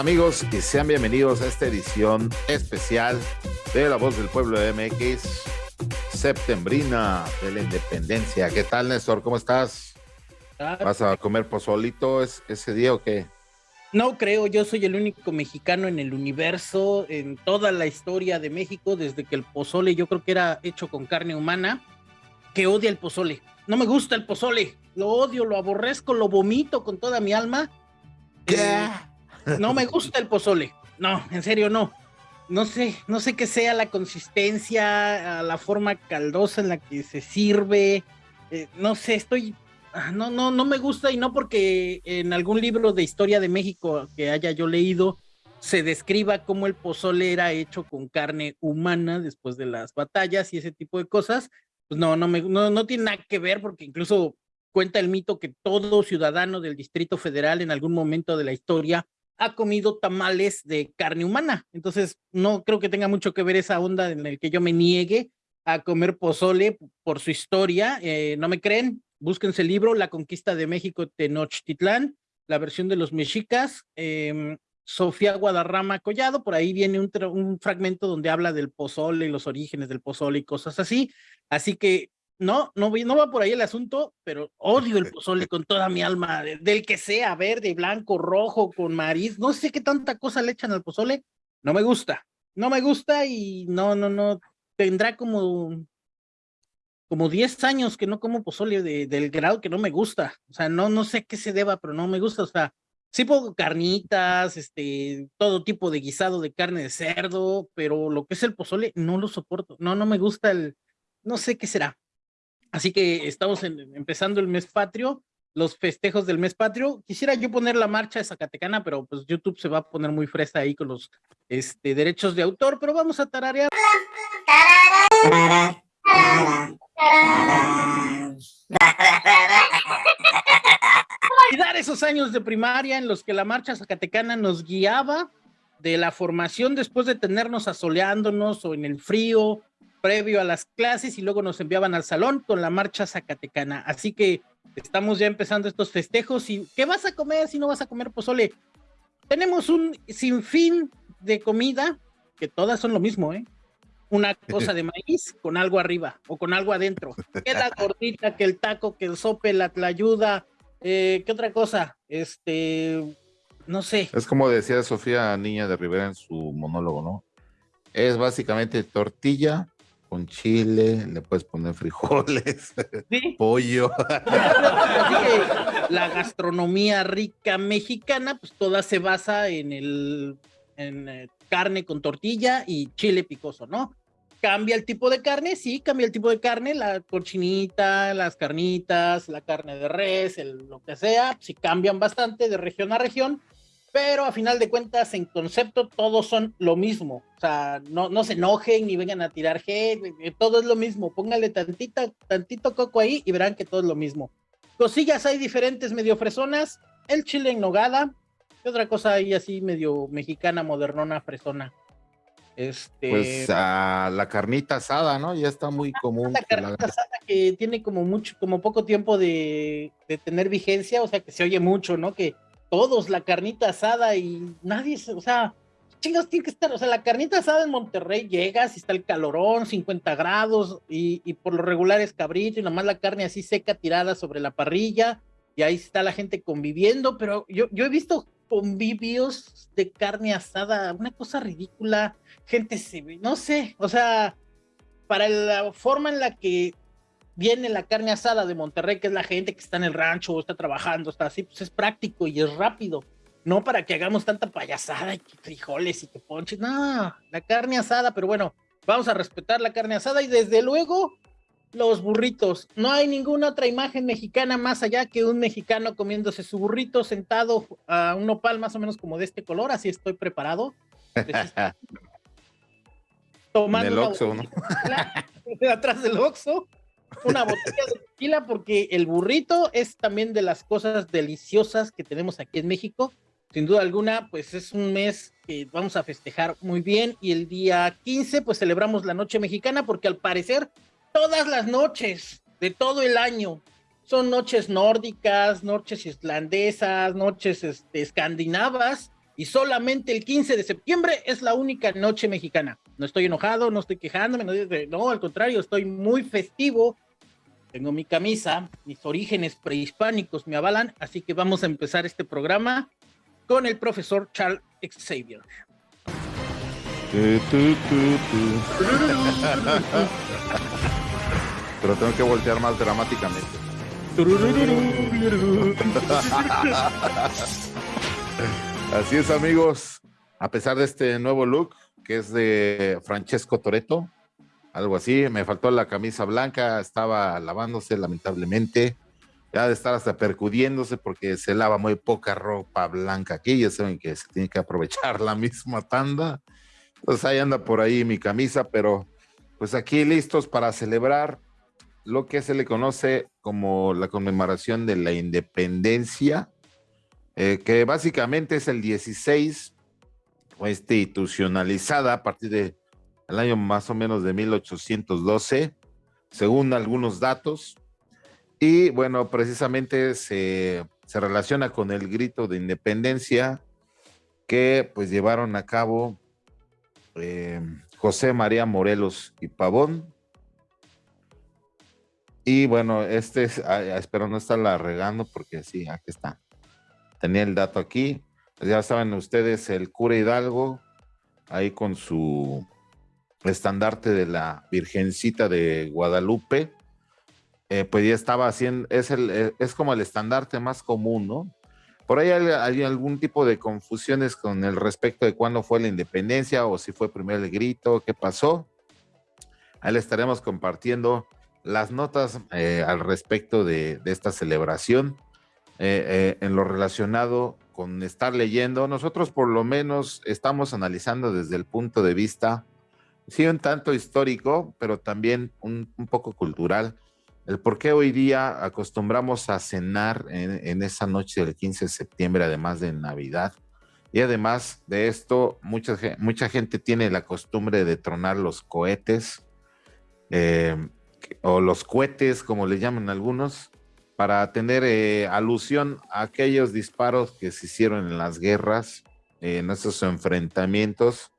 amigos y sean bienvenidos a esta edición especial de La Voz del Pueblo de MX, septembrina de la independencia. ¿Qué tal, Néstor? ¿Cómo estás? ¿Vas a comer pozolito ese día o qué? No creo, yo soy el único mexicano en el universo, en toda la historia de México, desde que el pozole yo creo que era hecho con carne humana, que odia el pozole. No me gusta el pozole, lo odio, lo aborrezco, lo vomito con toda mi alma. Eh, no me gusta el pozole, no, en serio no. No sé, no sé qué sea la consistencia, la forma caldosa en la que se sirve. Eh, no sé, estoy Ah, no, no, no me gusta y no porque en algún libro de historia de México que haya yo leído se describa cómo el pozole era hecho con carne humana después de las batallas y ese tipo de cosas, pues no, no, me, no, no tiene nada que ver porque incluso cuenta el mito que todo ciudadano del Distrito Federal en algún momento de la historia ha comido tamales de carne humana. Entonces, no creo que tenga mucho que ver esa onda en el que yo me niegue a comer pozole por su historia. Eh, ¿No me creen? búsquense el libro La conquista de México Tenochtitlán, la versión de los mexicas, em, Sofía Guadarrama Collado, por ahí viene un, fragmento donde habla del pozole y los orígenes del pozole y cosas así, así que no, no, no va por ahí el asunto, pero odio el pozole con toda mi alma, del que sea, verde, blanco, rojo, con mariz, no sé qué tanta cosa le echan al pozole, no me gusta, no me gusta y no, no, no, tendrá como como 10 años que no como pozole de, del grado que no me gusta. O sea, no, no sé qué se deba, pero no me gusta. O sea, sí pongo carnitas, este, todo tipo de guisado de carne de cerdo, pero lo que es el pozole no lo soporto. No, no me gusta el, no sé qué será. Así que estamos empezando el mes patrio, los festejos del mes patrio. Quisiera yo poner la marcha de Zacatecana, pero pues YouTube se va a poner muy fresa ahí con los este, derechos de autor, pero vamos a tararear. Olvidar esos años de primaria en los que la marcha zacatecana nos guiaba de la formación después de tenernos asoleándonos o en el frío previo a las clases y luego nos enviaban al salón con la marcha zacatecana. Así que estamos ya empezando estos festejos y ¿qué vas a comer si no vas a comer pozole? Tenemos un sinfín de comida que todas son lo mismo, ¿eh? una cosa de maíz con algo arriba o con algo adentro. Que la gordita, que el taco, que el sope, la tlayuda, eh, ¿qué otra cosa? Este, no sé. Es como decía Sofía Niña de Rivera en su monólogo, ¿no? Es básicamente tortilla con chile, le puedes poner frijoles, pollo. Así que la gastronomía rica mexicana, pues toda se basa en el en eh, carne con tortilla y chile picoso, ¿no? cambia el tipo de carne, sí, cambia el tipo de carne, la cochinita, las carnitas, la carne de res, el, lo que sea, sí cambian bastante de región a región, pero a final de cuentas, en concepto, todos son lo mismo. O sea, no, no se enojen ni vengan a tirar hate, eh, eh, todo es lo mismo. Póngale tantita, tantito coco ahí y verán que todo es lo mismo. Cosillas hay diferentes, medio fresonas, el chile en nogada, y otra cosa ahí así medio mexicana, modernona, fresona. Este... Pues la carnita asada, ¿no? Ya está muy común. La carnita asada que tiene como mucho, como poco tiempo de, tener vigencia, o sea que se oye mucho, ¿no? Que todos la carnita asada y nadie, o sea, chingados tiene que estar, o sea, la carnita asada en Monterrey llegas y está el calorón, 50 grados, y, y por lo regular es cabrito y nomás la carne así seca tirada sobre la parrilla, y ahí está la gente conviviendo, pero yo, yo he visto convivios de carne asada, una cosa ridícula, gente se no sé, o sea, para la forma en la que viene la carne asada de Monterrey, que es la gente que está en el rancho o está trabajando, está así, pues es práctico y es rápido. No para que hagamos tanta payasada y frijoles y que ponches, no, la carne asada, pero bueno, vamos a respetar la carne asada y desde luego los burritos. No hay ninguna otra imagen mexicana más allá que un mexicano comiéndose su burrito sentado a un nopal más o menos como de este color, así estoy preparado. Tomando el Oxxo, ¿no? atrás del Oxxo, una botella de tequila porque el burrito es también de las cosas deliciosas que tenemos aquí en México. Sin duda alguna, pues es un mes que vamos a festejar muy bien y el día 15 pues celebramos la noche mexicana porque al parecer todas las noches de todo el año. Son noches nórdicas, noches islandesas, noches este, escandinavas, y solamente el 15 de septiembre es la única noche mexicana. No estoy enojado, no estoy quejándome, no, no, al contrario, estoy muy festivo. Tengo mi camisa, mis orígenes prehispánicos me avalan, así que vamos a empezar este programa con el profesor Charles Xavier. Pero tengo que voltear más dramáticamente. Así es, amigos. A pesar de este nuevo look, que es de Francesco Toreto, algo así, me faltó la camisa blanca, estaba lavándose lamentablemente, ya de estar hasta percudiéndose porque se lava muy poca ropa blanca aquí, ya saben que se tiene que aprovechar la misma tanda. Pues ahí anda por ahí mi camisa, pero pues aquí listos para celebrar lo que se le conoce como la conmemoración de la independencia eh, que básicamente es el 16, institucionalizada a partir del año más o menos de 1812, según algunos datos. Y bueno, precisamente se, relaciona con el grito de independencia que pues llevaron a cabo eh, José María Morelos y Pavón. Y bueno, este es, ah, espero no estarla regando porque sí, aquí está tenía el dato aquí. Ya saben ustedes, el cura Hidalgo, ahí con su estandarte de la Virgencita de Guadalupe, eh, pues ya estaba haciendo, es, el, eh, es como el estandarte más común, ¿no? Por ahí hay, algún tipo de confusiones con el respecto de cuándo fue la independencia o si fue primero el grito, qué pasó. Ahí le estaremos compartiendo las notas eh, al respecto de esta celebración. Eh, eh, en lo relacionado con estar leyendo. Nosotros por lo menos estamos analizando desde el punto de vista, sí, un tanto histórico, pero también un, poco cultural, el por qué hoy día acostumbramos a cenar en, esa noche del 15 de septiembre, además de Navidad. Y además de esto, mucha, mucha gente tiene la costumbre de tronar los cohetes, eh, o los cohetes, como le llaman algunos, para tener eh, alusión a aquellos disparos que se hicieron en las guerras, en esos enfrentamientos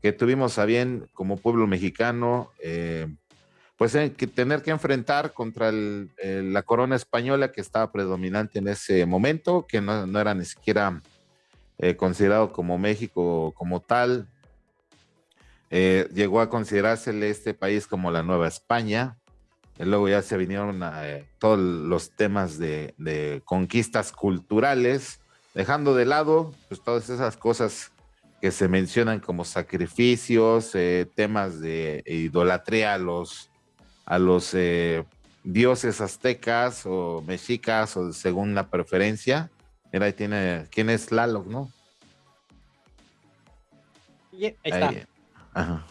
que tuvimos a bien como pueblo mexicano, eh, pues que tener que enfrentar contra la corona española que estaba predominante en ese momento, que no, era ni siquiera eh, considerado como México como tal. llegó a considerársele este país como la Nueva España, luego ya se vinieron eh, todos los temas de, conquistas culturales, dejando de lado pues, todas esas cosas que se mencionan como sacrificios, eh, temas de idolatría a los, a los eh, dioses aztecas o mexicas o según la preferencia. Mira, ahí tiene, ¿quién es Tlaloc, no? ahí está.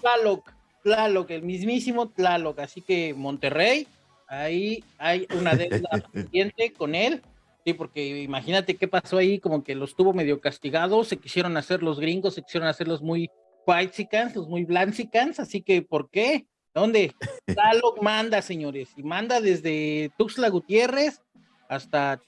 Tlaloc. Tlaloc, el mismísimo Tlaloc. Así que Monterrey, ahí hay una deuda pendiente con él. Sí, porque imagínate qué pasó ahí, como que los tuvo medio castigados, se quisieron hacer los gringos, se quisieron hacer los muy whitesicans, los muy blancicans, así que ¿por qué? ¿Dónde? Tlaloc manda, señores, y manda desde Tuxtla Gutiérrez hasta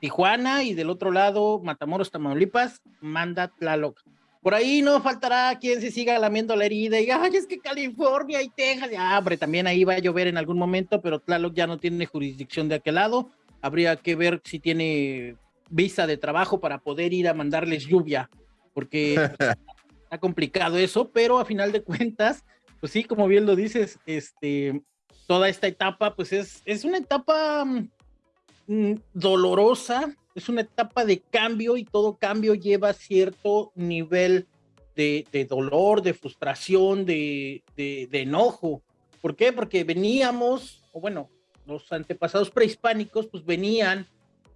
Tijuana y del otro lado, Matamoros, Tamaulipas, manda Tlaloc. Por ahí no faltará quien se siga lamiendo la herida y ay, es que California y Texas, ya, hombre, también ahí va a llover en algún momento, pero Tlaloc ya no tiene jurisdicción de aquel lado. Habría que ver si tiene visa de trabajo para poder ir a mandarles lluvia, porque está complicado eso, pero a final de cuentas, pues sí, como bien lo dices, este, toda esta etapa, pues es, es una etapa mm, dolorosa, es una etapa de cambio y todo cambio lleva cierto nivel de, dolor, de frustración, de, enojo. ¿Por qué? Porque veníamos, o bueno, los antepasados prehispánicos, pues venían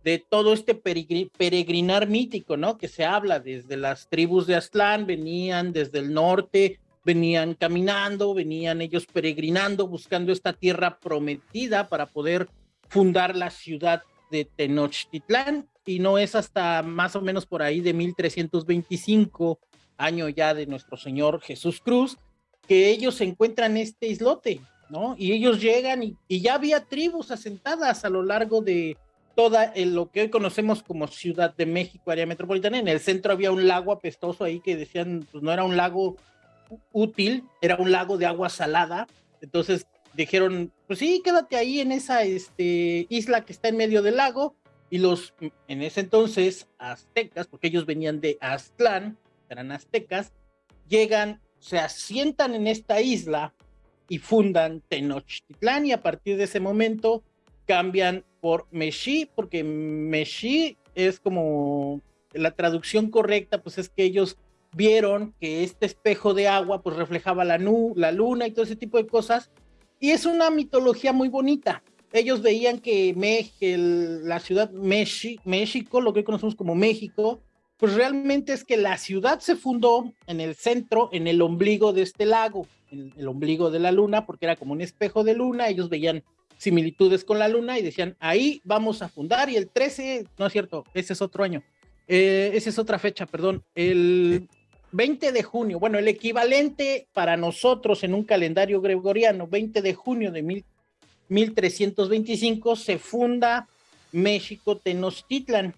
de todo este peregrinar mítico, ¿no? Que se habla desde las tribus de Aztlán, venían desde el norte, venían caminando, venían ellos peregrinando, buscando esta tierra prometida para poder fundar la ciudad de Tenochtitlán y no es hasta más o menos por ahí de 1325, año ya de nuestro Señor Jesús Cruz, que ellos encuentran este islote, ¿no? Y ellos llegan y, ya había tribus asentadas a lo largo de, toda lo que hoy conocemos como Ciudad de México, área metropolitana. En el centro había un lago apestoso ahí que decían, pues no era un lago útil, era un lago de agua salada. Entonces dijeron, pues sí, quédate ahí en esa este, isla que está en medio del lago. Y los, en ese entonces, aztecas, porque ellos venían de Aztlán, eran aztecas, llegan, se asientan en esta isla y fundan Tenochtitlán y a partir de ese momento cambian por Meshi, porque Meshi es como la traducción correcta, pues es que ellos vieron que este espejo de agua pues reflejaba la, la luna y todo ese tipo de cosas. Y es una mitología muy bonita. Ellos veían que, la ciudad México, lo que conocemos como México, pues realmente es que la ciudad se fundó en el centro, en el ombligo de este lago, en el ombligo de la luna, porque era como un espejo de luna. Ellos veían similitudes con la luna y decían, ahí vamos a fundar y el 13, no es cierto, ese es otro año, eh, esa es otra fecha, perdón, el 20 de junio, bueno, el equivalente para nosotros en un calendario gregoriano, 20 de junio de mil, 1325, se funda México Tenochtitlan.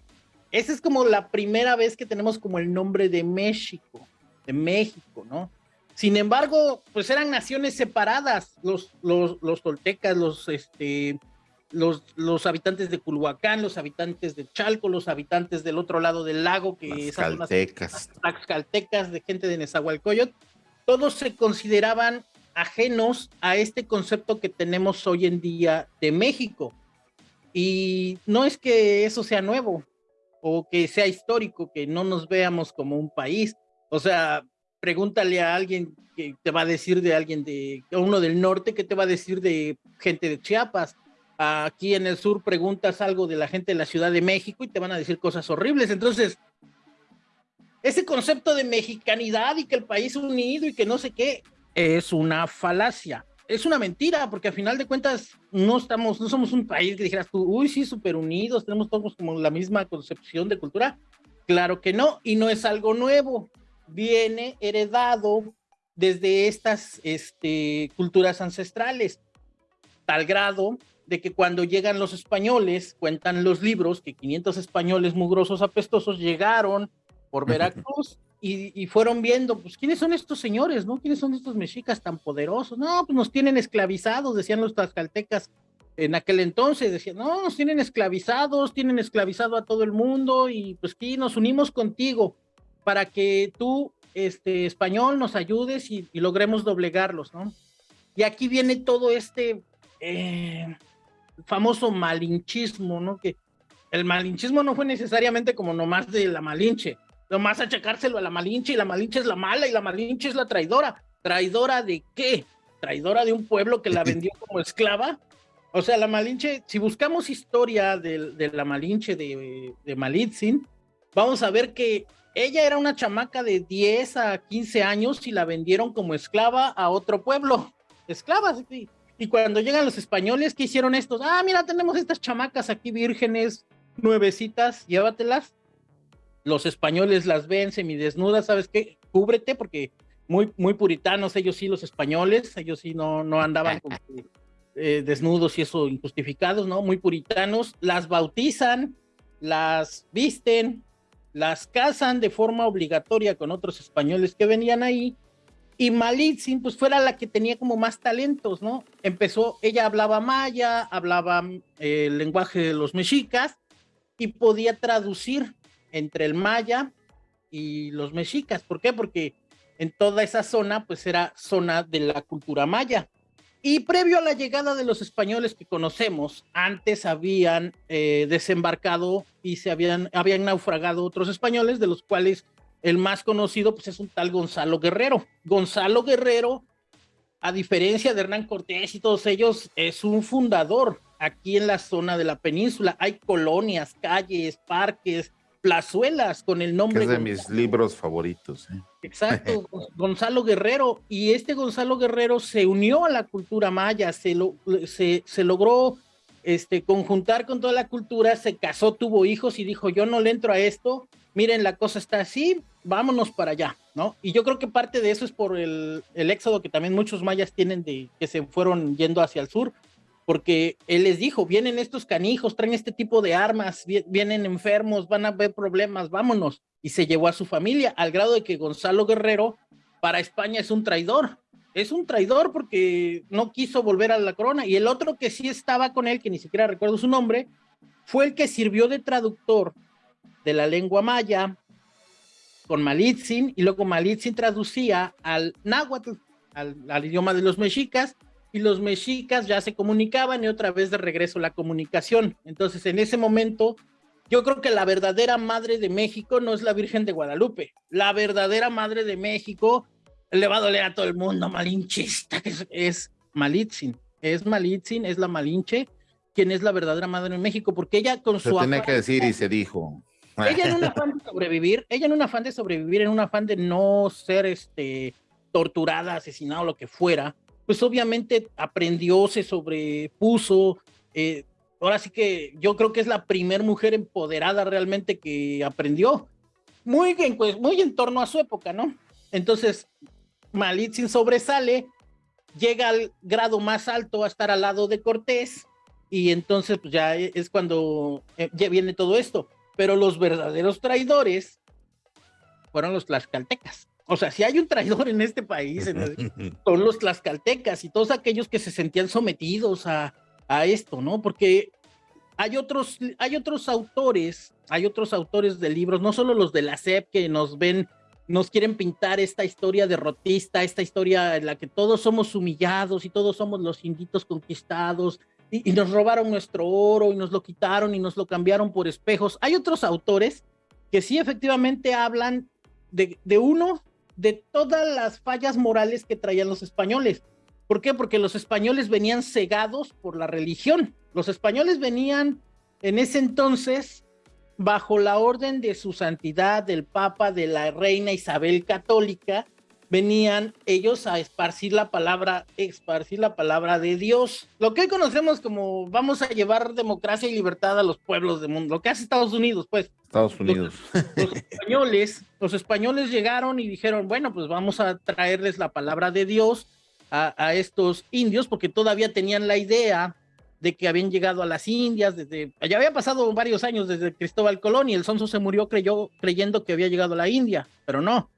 Esa es como la primera vez que tenemos como el nombre de México, de México, ¿no? Sin embargo, pues eran naciones separadas, los, los, los toltecas, los, este, los, los habitantes de Culhuacán, los habitantes de Chalco, los habitantes del otro lado del lago, que las caltecas de gente de Nezahualcóyotl, todos se consideraban ajenos a este concepto que tenemos hoy en día de México. Y no es que eso sea nuevo o que sea histórico, que no nos veamos como un país. O sea, pregúntale a alguien que te va a decir de alguien de uno del norte, que te va a decir de gente de Chiapas. Aquí en el sur preguntas algo de la gente de la Ciudad de México y te van a decir cosas horribles. Entonces, ese concepto de mexicanidad y que el país unido y que no sé qué es una falacia. Es una mentira, porque a final de cuentas no estamos, no somos un país que dijeras tú, uy, sí, súper unidos, tenemos todos como la misma concepción de cultura. Claro que no, y no es algo nuevo viene heredado desde estas este, culturas ancestrales, tal grado de que cuando llegan los españoles, cuentan los libros que 500 españoles mugrosos apestosos llegaron por Veracruz y, fueron viendo, pues, ¿quiénes son estos señores, no? ¿Quiénes son estos mexicas tan poderosos? No, pues nos tienen esclavizados, decían los tlaxcaltecas en aquel entonces, decían, no, nos tienen esclavizados, tienen esclavizado a todo el mundo y pues aquí nos unimos contigo para que tú, este, español, nos ayudes y, logremos doblegarlos, ¿no? Y aquí viene todo este eh, famoso malinchismo, ¿no? Que el malinchismo no fue necesariamente como nomás de la malinche, nomás achacárselo a la malinche y la malinche es la mala y la malinche es la traidora. ¿Traidora de qué? ¿Traidora de un pueblo que la vendió como esclava? O sea, la Malinche, si buscamos historia de, la Malinche de, de Malitzin, vamos a ver que ella era una chamaca de 10 a 15 años y la vendieron como esclava a otro pueblo. Esclavas. sí. Y cuando llegan los españoles, ¿qué hicieron estos? Ah, mira, tenemos estas chamacas aquí vírgenes, nuevecitas, llévatelas. Los españoles las ven semidesnudas, ¿sabes qué? Cúbrete porque muy, muy puritanos ellos sí, los españoles, ellos sí no, no andaban eh, desnudos y eso injustificados, ¿no? Muy puritanos, las bautizan, las visten, las casan de forma obligatoria con otros españoles que venían ahí, y Malitzin pues fuera la que tenía como más talentos, ¿no? Empezó, ella hablaba maya, hablaba eh, el lenguaje de los mexicas, y podía traducir entre el maya y los mexicas. ¿Por qué? Porque en toda esa zona, pues era zona de la cultura maya. Y previo a la llegada de los españoles que conocemos, antes habían eh, desembarcado y se habían, habían naufragado otros españoles, de los cuales el más conocido pues, es un tal Gonzalo Guerrero. Gonzalo Guerrero, a diferencia de Hernán Cortés y todos ellos, es un fundador aquí en la zona de la península. Hay colonias, calles, parques, plazuelas con el nombre. Es de mis libros favoritos. ¿eh? Exacto, Gonzalo Guerrero. Y este Gonzalo Guerrero se unió a la cultura maya, se, lo, se, se, logró este, conjuntar con toda la cultura, se casó, tuvo hijos y dijo, yo no le entro a esto, miren, la cosa está así, vámonos para allá, ¿no? Y yo creo que parte de eso es por el, el éxodo que también muchos mayas tienen de que se fueron yendo hacia el sur, porque él les dijo, vienen estos canijos, traen este tipo de armas, vienen enfermos, van a haber problemas, vámonos. Y se llevó a su familia, al grado de que Gonzalo Guerrero para España es un traidor. Es un traidor porque no quiso volver a la corona. Y el otro que sí estaba con él, que ni siquiera recuerdo su nombre, fue el que sirvió de traductor de la lengua maya con Malitzin, y luego Malitzin traducía al náhuatl, al, idioma de los mexicas, y los mexicas ya se comunicaban y otra vez de regreso la comunicación. Entonces, en ese momento, yo creo que la verdadera madre de México no es la Virgen de Guadalupe. La verdadera madre de México le va a doler a todo el mundo, malinchista, que es, Malitzin. Es Malitzin, es la Malinche, quien es la verdadera madre de México, porque ella con se su... tiene que decir y se dijo. Ella en un afán de sobrevivir, ella en un afán de sobrevivir, en un afán de no ser este, torturada, asesinada o lo que fuera, pues obviamente aprendió, se sobrepuso. Eh, ahora sí que yo creo que es la primer mujer empoderada realmente que aprendió. Muy, pues, muy en torno a su época, ¿no? Entonces, Malitzin sobresale, llega al grado más alto a estar al lado de Cortés, y entonces pues, ya es cuando eh, ya viene todo esto pero los verdaderos traidores fueron los tlaxcaltecas. O sea, si hay un traidor en este país, son los tlaxcaltecas y todos aquellos que se sentían sometidos a, a esto, ¿no? Porque hay otros, hay otros autores, hay otros autores de libros, no solo los de la SEP que nos ven, nos quieren pintar esta historia derrotista, esta historia en la que todos somos humillados y todos somos los inditos conquistados y, nos robaron nuestro oro y nos lo quitaron y nos lo cambiaron por espejos. Hay otros autores que sí efectivamente hablan de, de uno, de todas las fallas morales que traían los españoles. ¿Por qué? Porque los españoles venían cegados por la religión. Los españoles venían en ese entonces bajo la orden de su santidad, del Papa, de la reina Isabel Católica, venían ellos a esparcir la palabra, esparcir la palabra de Dios. Lo que hoy conocemos como vamos a llevar democracia y libertad a los pueblos del mundo, lo que hace Estados Unidos, pues. Estados Unidos. Los, españoles, los españoles llegaron y dijeron, bueno, pues vamos a traerles la palabra de Dios a, a estos indios, porque todavía tenían la idea de que habían llegado a las Indias, desde, ya había pasado varios años desde Cristóbal Colón y el sonso se murió creyó, creyendo que había llegado a la India, pero no,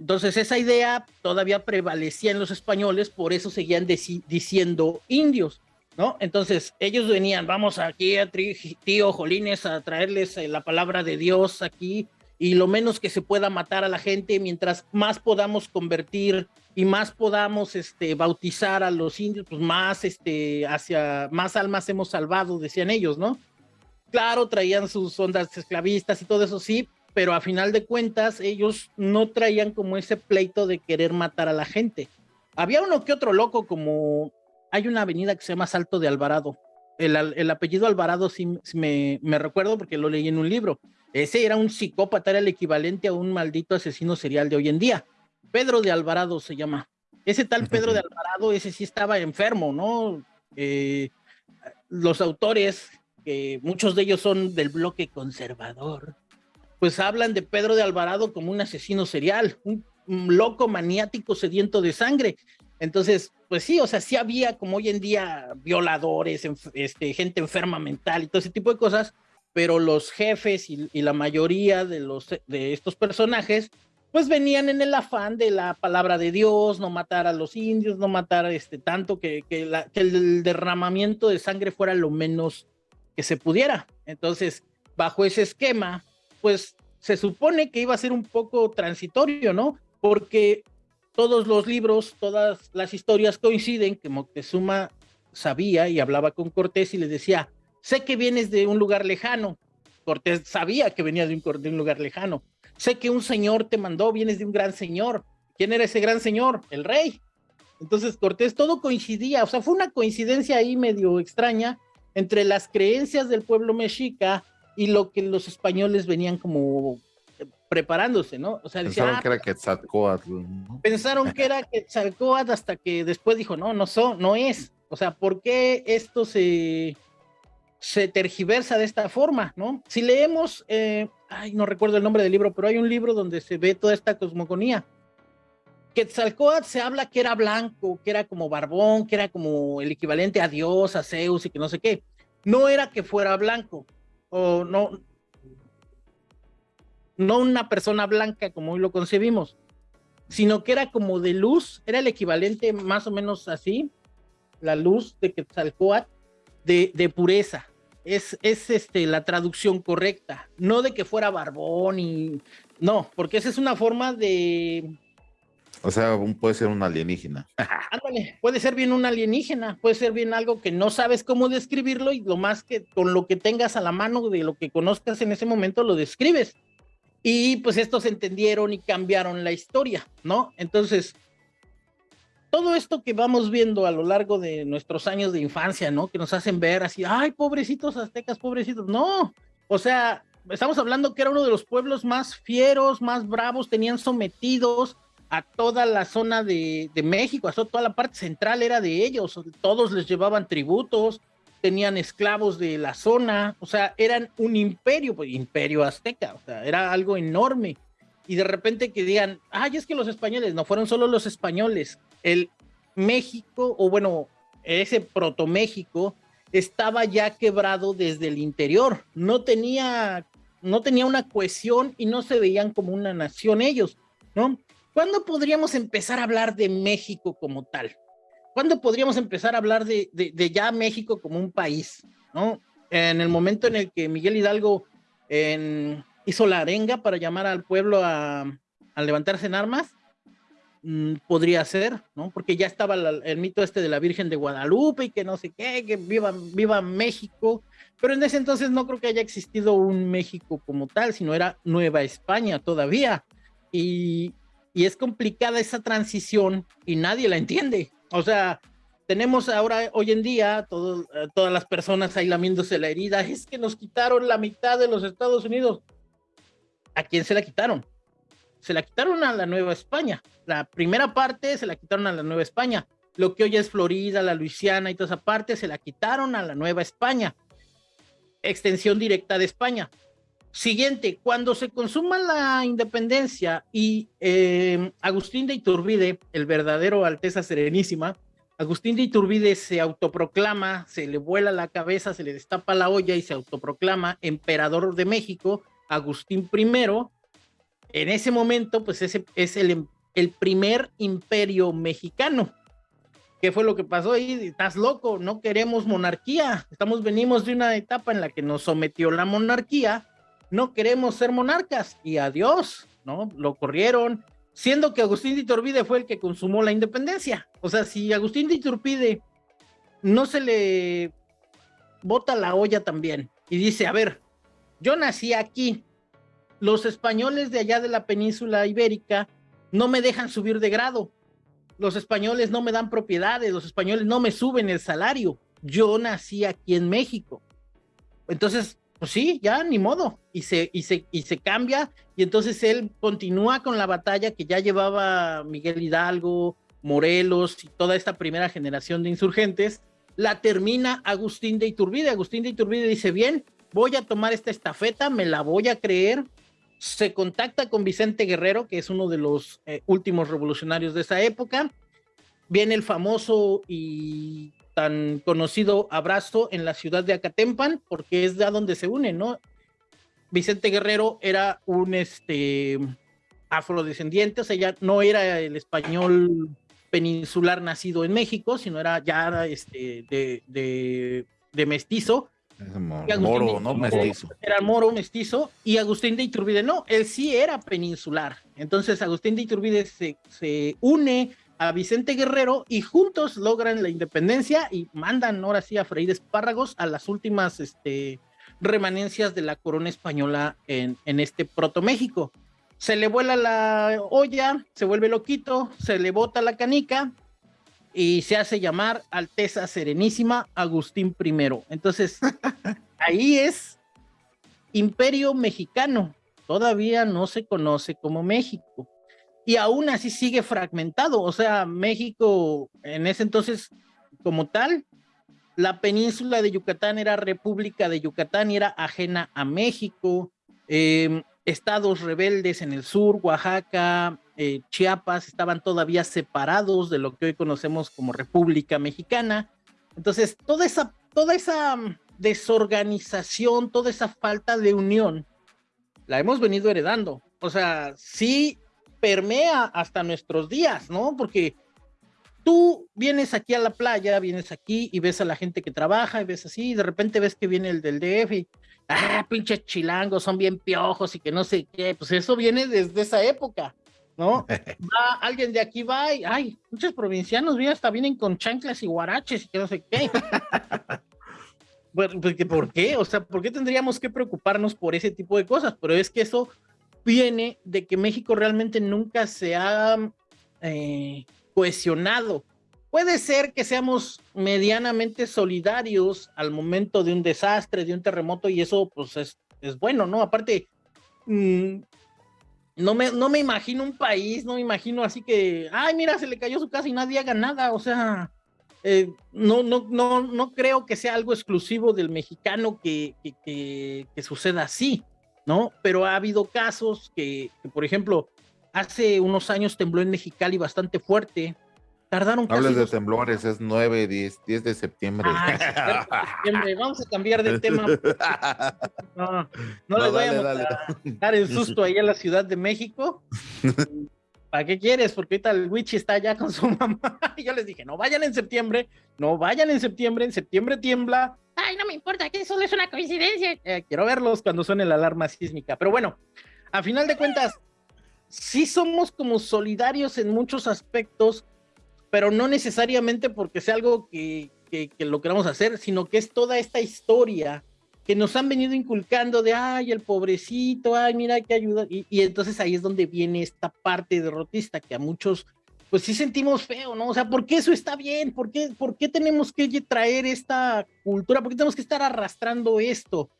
entonces esa idea todavía prevalecía en los españoles, por eso seguían diciendo indios, ¿no? Entonces ellos venían, vamos aquí a tío Jolines a traerles eh, la palabra de Dios aquí y lo menos que se pueda matar a la gente, mientras más podamos convertir y más podamos este, bautizar a los indios, pues más, este, hacia, más almas hemos salvado, decían ellos, ¿no? Claro, traían sus ondas esclavistas y todo eso, sí, pero a final de cuentas ellos no traían como ese pleito de querer matar a la gente. Había uno que otro loco, como hay una avenida que se llama Salto de Alvarado. El, apellido Alvarado sí, me, me, recuerdo porque lo leí en un libro. Ese era un psicópata, era el equivalente a un maldito asesino serial de hoy en día. Pedro de Alvarado se llama. Ese tal Pedro de Alvarado, ese sí estaba enfermo, ¿no? Eh, los autores, que muchos de ellos son del bloque conservador, pues hablan de Pedro de Alvarado como un asesino serial, un, loco maniático sediento de sangre. Entonces, pues sí, o sea, sí había como hoy en día violadores, este, gente enferma mental y todo ese tipo de cosas, pero los jefes y, la mayoría de, los, de estos personajes, pues venían en el afán de la palabra de Dios, no matar a los indios, no matar este, tanto que, que el derramamiento de sangre fuera lo menos que se pudiera. Entonces, bajo ese esquema, pues se supone que iba a ser un poco transitorio, ¿no? Porque todos los libros, todas las historias coinciden que Moctezuma sabía y hablaba con Cortés y le decía, sé que vienes de un lugar lejano. Cortés sabía que venía de un, de un lugar lejano. Sé que un señor te mandó, vienes de un gran señor. ¿Quién era ese gran señor? El rey. Entonces Cortés, todo coincidía, o sea, fue una coincidencia ahí medio extraña entre las creencias del pueblo mexica y lo que los españoles venían como eh, preparándose, ¿no? O sea, pensaron que era ah, Quetzalcoatl. Pensaron que era Quetzalcoatl hasta que después dijo, no, no, no es. O sea, ¿por qué esto se, se tergiversa de esta forma, no? Si leemos, eh, ay, no recuerdo el nombre del libro, pero hay un libro donde se ve toda esta cosmogonía. Quetzalcóatl se habla que era blanco, que era como barbón, que era como el equivalente a Dios, a Zeus y que no sé qué. No era que fuera blanco, o no, no una persona blanca como hoy lo concebimos, sino que era como de luz, era el equivalente más o menos así, la luz de Quetzalcóatl, de, de pureza. Es, es este, la traducción correcta, no de que fuera barbón y... No, porque esa es una forma de, o sea, puede ser un alienígena. Ándale, puede ser bien un alienígena, puede ser bien algo que no sabes cómo describirlo y lo más que con lo que tengas a la mano de lo que conozcas en ese momento lo describes. Y pues estos entendieron y cambiaron la historia, ¿no? Entonces, todo esto que vamos viendo a lo largo de nuestros años de infancia, ¿no? Que nos hacen ver así, ay, pobrecitos aztecas, pobrecitos. No, o sea, estamos hablando que era uno de los pueblos más fieros, más bravos, tenían sometidos a toda la zona de, México, a toda la parte central era de ellos, todos les llevaban tributos, tenían esclavos de la zona, o sea, eran un imperio, pues imperio azteca, o sea, era algo enorme. Y de repente que digan, ay, es que los españoles, no fueron solo los españoles, el México, o bueno, ese proto México, estaba ya quebrado desde el interior, no tenía, no tenía una cohesión y no se veían como una nación ellos, ¿no? ¿Cuándo podríamos empezar a hablar de México como tal? ¿Cuándo podríamos empezar a hablar de, ya México como un país? ¿no? En el momento en el que Miguel Hidalgo hizo la arenga para llamar al pueblo a, levantarse en armas, mm, podría ser, ¿no? Porque ya estaba el mito este de la Virgen de Guadalupe y que no sé qué, que viva, viva México, pero en ese entonces no creo que haya existido un México como tal, sino era Nueva España todavía. Y, y es complicada esa transición y nadie la entiende. O sea, tenemos ahora, hoy en día, eh, todas las personas ahí lamiéndose la herida, es que nos quitaron la mitad de los Estados Unidos. ¿A quién se la quitaron? Se la quitaron a la Nueva España. La primera parte se la quitaron a la Nueva España. Lo que hoy es Florida, la Luisiana y toda esa parte se la quitaron a la Nueva España. Extensión directa de España. Siguiente, cuando se consuma la independencia y eh, Agustín de Iturbide, el verdadero Alteza Serenísima, Agustín de Iturbide se autoproclama, se le vuela la cabeza, se le destapa la olla y se autoproclama emperador de México, Agustín I. En ese momento, pues ese es el, el primer imperio mexicano. ¿Qué fue lo que pasó ahí? Estás loco, no queremos monarquía. Estamos, venimos de una etapa en la que nos sometió la monarquía no queremos ser monarcas y adiós, ¿no? Lo corrieron, siendo que Agustín de Iturbide fue el que consumó la independencia. O sea, si Agustín de Iturbide no se le bota la olla también y dice, a ver, yo nací aquí, los españoles de allá de la península ibérica no me dejan subir de grado, los españoles no me dan propiedades, los españoles no me suben el salario, yo nací aquí en México. Entonces, pues sí, ya ni modo, y se, y se, y se cambia, y entonces él continúa con la batalla que ya llevaba Miguel Hidalgo, Morelos y toda esta primera generación de insurgentes, la termina Agustín de Iturbide. Agustín de Iturbide dice, bien, voy a tomar esta estafeta, me la voy a creer. Se contacta con Vicente Guerrero, que es uno de los eh, últimos revolucionarios de esa época. Viene el famoso y tan conocido abrazo en la ciudad de Acatempan, porque es de a donde se une, ¿no? Vicente Guerrero era un este afrodescendiente, o sea, ya no era el español peninsular nacido en México, sino era ya este, de, de, mestizo. Moro, ¿no? Mestizo. Era moro, mestizo, y Agustín de Iturbide no, él sí era peninsular. Entonces Agustín de Iturbide se, se une a Vicente Guerrero y juntos logran la independencia y mandan ahora sí a Freír Espárragos a las últimas este, remanencias de la corona española en, en este proto México. Se le vuela la olla, se vuelve loquito, se le bota la canica y se hace llamar Alteza Serenísima Agustín I. Entonces, ahí es Imperio Mexicano. Todavía no se conoce como México y aún así sigue fragmentado. O sea, México en ese entonces, como tal, la península de Yucatán era República de Yucatán y era ajena a México. Em, estados rebeldes en el sur, Oaxaca, eh, Chiapas estaban todavía separados de lo que hoy conocemos como República Mexicana. Entonces, toda esa, toda esa mm, desorganización, toda esa falta de unión, la hemos venido heredando. O sea, sí permea hasta nuestros días, ¿no? Porque tú vienes aquí a la playa, vienes aquí y ves a la gente que trabaja y ves así, y de repente ves que viene el del DF y, ah, pinches chilangos, son bien piojos y que no sé qué, pues eso viene desde esa época, ¿no? Va, alguien de aquí va y, ay, muchos provincianos, mira, hasta vienen con chanclas y guaraches y que no sé qué. bueno, pues, ¿por qué? O sea, ¿por qué tendríamos que preocuparnos por ese tipo de cosas? Pero es que eso viene de que México realmente nunca se ha... Eh, cohesionado. Puede ser que seamos medianamente solidarios al momento de un desastre, de un terremoto, y eso pues es, es bueno, ¿no? Aparte, mm, no, me, no me imagino un país, no me imagino así que, ay, mira, se le cayó su casa y nadie haga nada, o sea, eh, no, no, no, no creo que sea algo exclusivo del mexicano que, que, que, suceda así, ¿no? Pero ha habido casos que, que, por ejemplo, hace unos años tembló en Mexicali bastante fuerte. Tardaron casi Hables de temblores, es 9, 10, 10 de septiembre. Ah, septiembre. Vamos a cambiar de tema. No, no, les voy a dar el susto ahí a la Ciudad de México. ¿Para qué quieres? Porque ahorita el Wichi está allá con su mamá. Y yo les dije, no vayan en septiembre, no vayan en septiembre, en septiembre tiembla. Ay, no me importa, que solo es una coincidencia. Eh, quiero verlos cuando suene la alarma sísmica. Pero bueno, a final de cuentas, sí somos como solidarios en muchos aspectos, pero no necesariamente porque sea algo que, lo queramos hacer, sino que es toda esta historia que nos han venido inculcando de, ay, el pobrecito, ay, mira qué ayuda. Y, y, entonces ahí es donde viene esta parte derrotista que a muchos, pues sí sentimos feo, ¿no? O sea, ¿por qué eso está bien? ¿Por qué, por qué tenemos que traer esta cultura? ¿Por qué tenemos que estar arrastrando esto?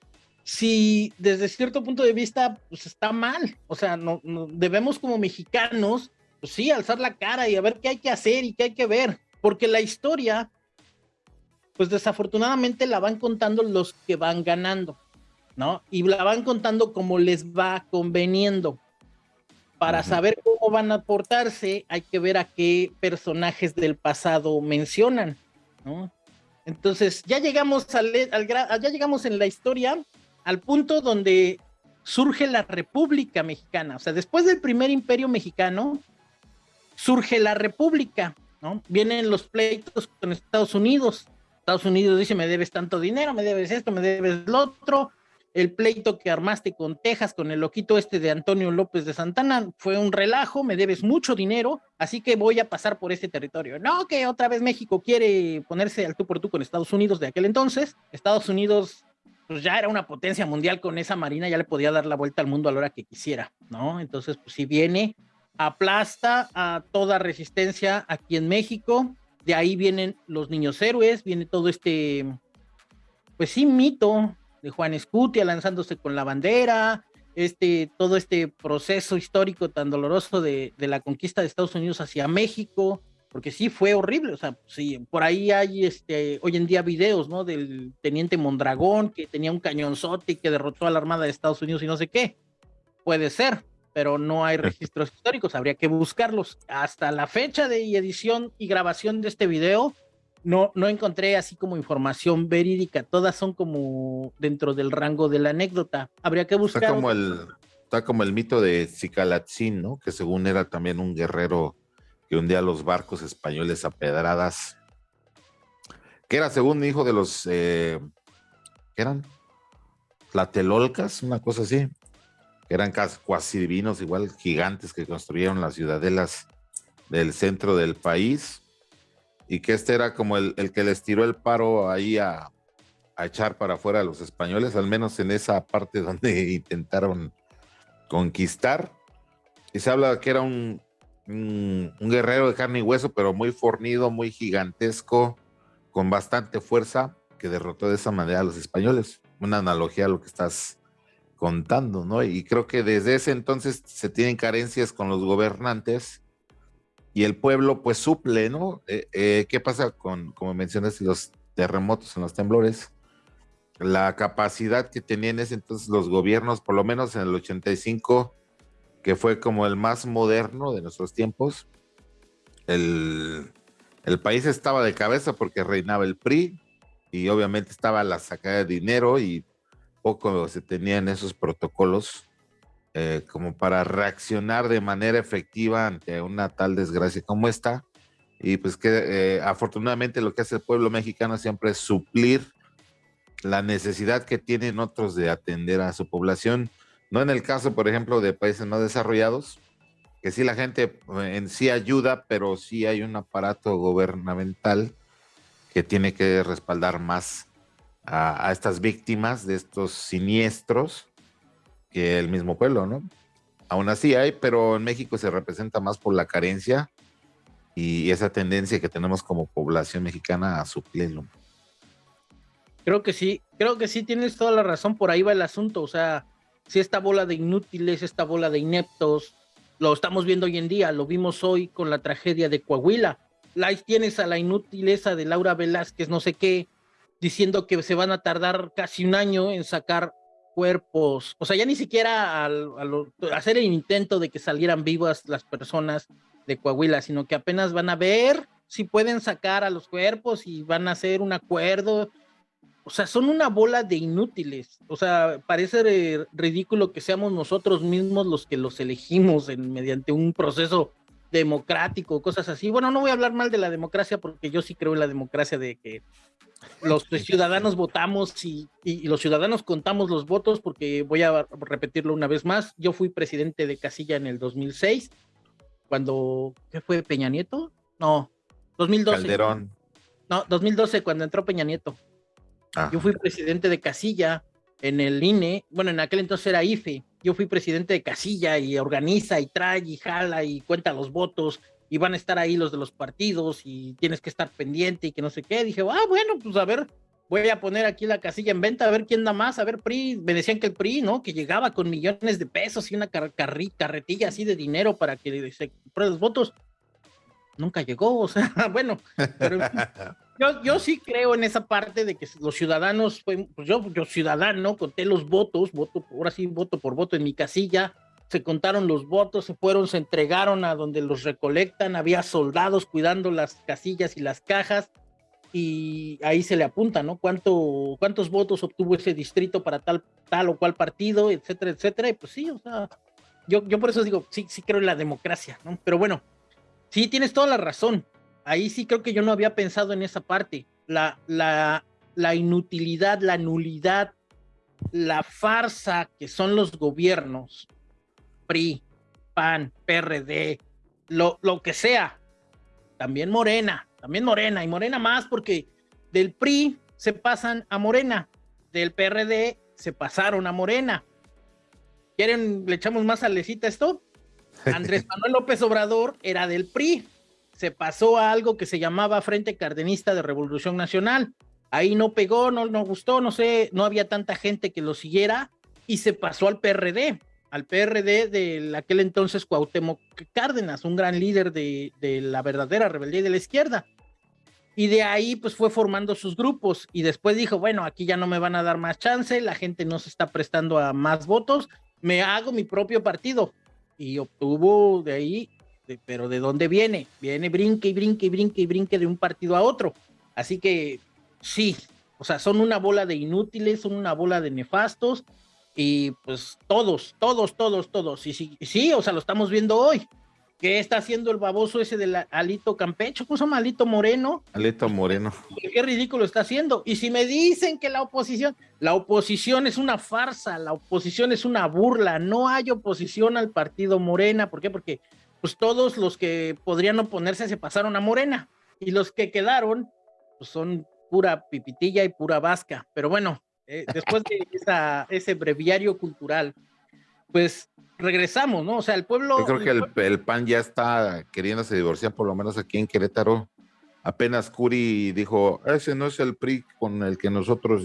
si desde cierto punto de vista pues está mal, o sea, no, debemos como mexicanos, pues sí, alzar la cara y a ver qué hay que hacer y qué hay que ver, porque la historia, pues desafortunadamente la van contando los que van ganando, ¿no? Y la van contando como les va conveniendo. Para saber cómo van a portarse, hay que ver a qué personajes del pasado mencionan, ¿no? Entonces, ya llegamos al, al ya llegamos en la historia al punto donde surge la República Mexicana. O sea, después del primer imperio mexicano, surge la República, ¿no? Vienen los pleitos con Estados Unidos. Estados Unidos dice, me debes tanto dinero, me debes esto, me debes lo otro. El pleito que armaste con Texas, con el loquito este de Antonio López de Santana, fue un relajo, me debes mucho dinero, así que voy a pasar por este territorio. No, que otra vez México quiere ponerse al tú por tú con Estados Unidos de aquel entonces. Estados Unidos pues ya era una potencia mundial con esa marina, ya le podía dar la vuelta al mundo a la hora que quisiera, ¿no? Entonces, pues si viene, aplasta a toda resistencia aquí en México, de ahí vienen los niños héroes, viene todo este, pues sí, mito de Juan Escutia lanzándose con la bandera, este, todo este proceso histórico tan doloroso de, de la conquista de Estados Unidos hacia México, porque sí fue horrible, o sea, sí, por ahí hay este, hoy en día videos, ¿no? Del teniente Mondragón que tenía un cañonzote y que derrotó a la Armada de Estados Unidos y no sé qué. Puede ser, pero no hay registros históricos, habría que buscarlos. Hasta la fecha de edición y grabación de este video, no, no encontré así como información verídica, todas son como dentro del rango de la anécdota. Habría que buscar. Está como el, está como el mito de Cicalatzin, ¿no? Que según era también un guerrero que un día los barcos españoles a pedradas, que era según hijo de los, eh, ¿qué eran? Tlatelolcas, una cosa así, eran cuasi divinos, igual gigantes que construyeron las ciudadelas del centro del país, y que este era como el, que les tiró el paro ahí a, a echar para afuera a los españoles, al menos en esa parte donde intentaron conquistar. Y se habla que era un, un, guerrero de carne y hueso, pero muy fornido, muy gigantesco, con bastante fuerza, que derrotó de esa manera a los españoles. Una analogía a lo que estás contando, ¿no? Y creo que desde ese entonces se tienen carencias con los gobernantes y el pueblo pues suple, ¿no? Eh, eh, ¿Qué pasa con, como mencionaste, los terremotos en los temblores? La capacidad que tenían ese entonces los gobiernos, por lo menos en el 85, que fue como el más moderno de nuestros tiempos. El, el país estaba de cabeza porque reinaba el PRI y obviamente estaba la sacada de dinero y poco se tenían esos protocolos eh, como para reaccionar de manera efectiva ante una tal desgracia como esta. Y pues que eh, afortunadamente lo que hace el pueblo mexicano siempre es suplir la necesidad que tienen otros de atender a su población. No en el caso, por ejemplo, de países no desarrollados, que sí la gente eh, en sí ayuda, pero sí hay un aparato gubernamental que tiene que respaldar más a, estas víctimas de estos siniestros que el mismo pueblo, ¿no? Aún así hay, pero en México se representa más por la carencia y esa tendencia que tenemos como población mexicana a suplirlo. Creo que sí, creo que sí tienes toda la razón, por ahí va el asunto, o sea, si esta bola de inútiles, esta bola de ineptos, lo estamos viendo hoy en día, lo vimos hoy con la tragedia de Coahuila, ahí tienes a la inutileza de Laura Velázquez, no sé qué, diciendo que se van a tardar casi un año en sacar cuerpos, o sea, ya ni siquiera al, hacer el intento de que salieran vivas las personas de Coahuila, sino que apenas van a ver si pueden sacar a los cuerpos y van a hacer un acuerdo. O sea, son una bola de inútiles. O sea, parece ridículo que seamos nosotros mismos los que los elegimos mediante un proceso democrático, cosas así. Bueno, no voy a hablar mal de la democracia porque yo sí creo en la democracia de que los ciudadanos votamos y, los ciudadanos contamos los votos porque voy a repetirlo una vez más. Yo fui presidente de Casilla en el 2006, cuando, ¿qué fue? ¿Peña Nieto? No, 2012. Calderón. No, 2012, cuando entró Peña Nieto. Ah. Yo fui presidente de Casilla en el INE, bueno, en aquel entonces era IFE, yo fui presidente de casilla y organiza y trae y jala y cuenta los votos y van a estar ahí los de los partidos y tienes que estar pendiente y que no sé qué. Dije, ah, bueno, pues a ver, voy a poner aquí la casilla en venta, a ver quién da más, a ver, PRI, me decían que el PRI, ¿no? Que llegaba con millones de pesos y una carretilla así de dinero para que se compre los votos. Nunca llegó, o sea, bueno, pero yo, yo sí creo en esa parte de que los ciudadanos, pues yo, yo ciudadano, conté los votos, voto, ahora sí voto por voto en mi casilla, se contaron los votos, se fueron, se entregaron a donde los recolectan, había soldados cuidando las casillas y las cajas, y ahí se le apunta, ¿no? ¿Cuánto, ¿Cuántos votos obtuvo ese distrito para tal, tal o cual partido, etcétera, etcétera? Y pues sí, o sea, yo, yo por eso digo, sí, sí creo en la democracia, ¿no? Pero bueno, sí, tienes toda la razón ahí sí creo que yo no había pensado en esa parte. La, la, la inutilidad, la nulidad, la farsa que son los gobiernos, PRI, PAN, PRD, lo, lo que sea, también Morena, también Morena, y Morena más porque del PRI se pasan a Morena, del PRD se pasaron a Morena. ¿Quieren, le echamos más salecita esto? Andrés Manuel López Obrador era del PRI, se pasó a algo que se llamaba Frente Cardenista de Revolución Nacional. Ahí no pegó, no, no gustó, no sé, no había tanta gente que lo siguiera y se pasó al PRD, al PRD de aquel entonces Cuauhtémoc Cárdenas, un gran líder de, de la verdadera rebeldía de la izquierda. Y de ahí pues fue formando sus grupos y después dijo, bueno, aquí ya no me van a dar más chance, la gente no se está prestando a más votos, me hago mi propio partido. Y obtuvo de ahí pero ¿de dónde viene? Viene brinque y brinque y brinque y brinque de un partido a otro. Así que sí, o sea, son una bola de inútiles, son una bola de nefastos y pues todos, todos, todos, todos. Y sí, sí, o sea, lo estamos viendo hoy. ¿Qué está haciendo el baboso ese del Alito Campecho? ¿Cómo se llama? Alito Moreno. Alito Moreno. Qué ridículo está haciendo. Y si me dicen que la oposición, la oposición es una farsa, la oposición es una burla, no hay oposición al partido Morena. ¿Por qué? Porque pues todos los que podrían oponerse se pasaron a Morena y los que quedaron pues son pura pipitilla y pura vasca. Pero bueno, eh, después de ese breviario cultural, pues regresamos, ¿no? O sea, el pueblo... Yo creo que el, PAN ya está queriéndose divorciar, por lo menos aquí en Querétaro. Apenas Curi dijo, ese no es el PRI con el que nosotros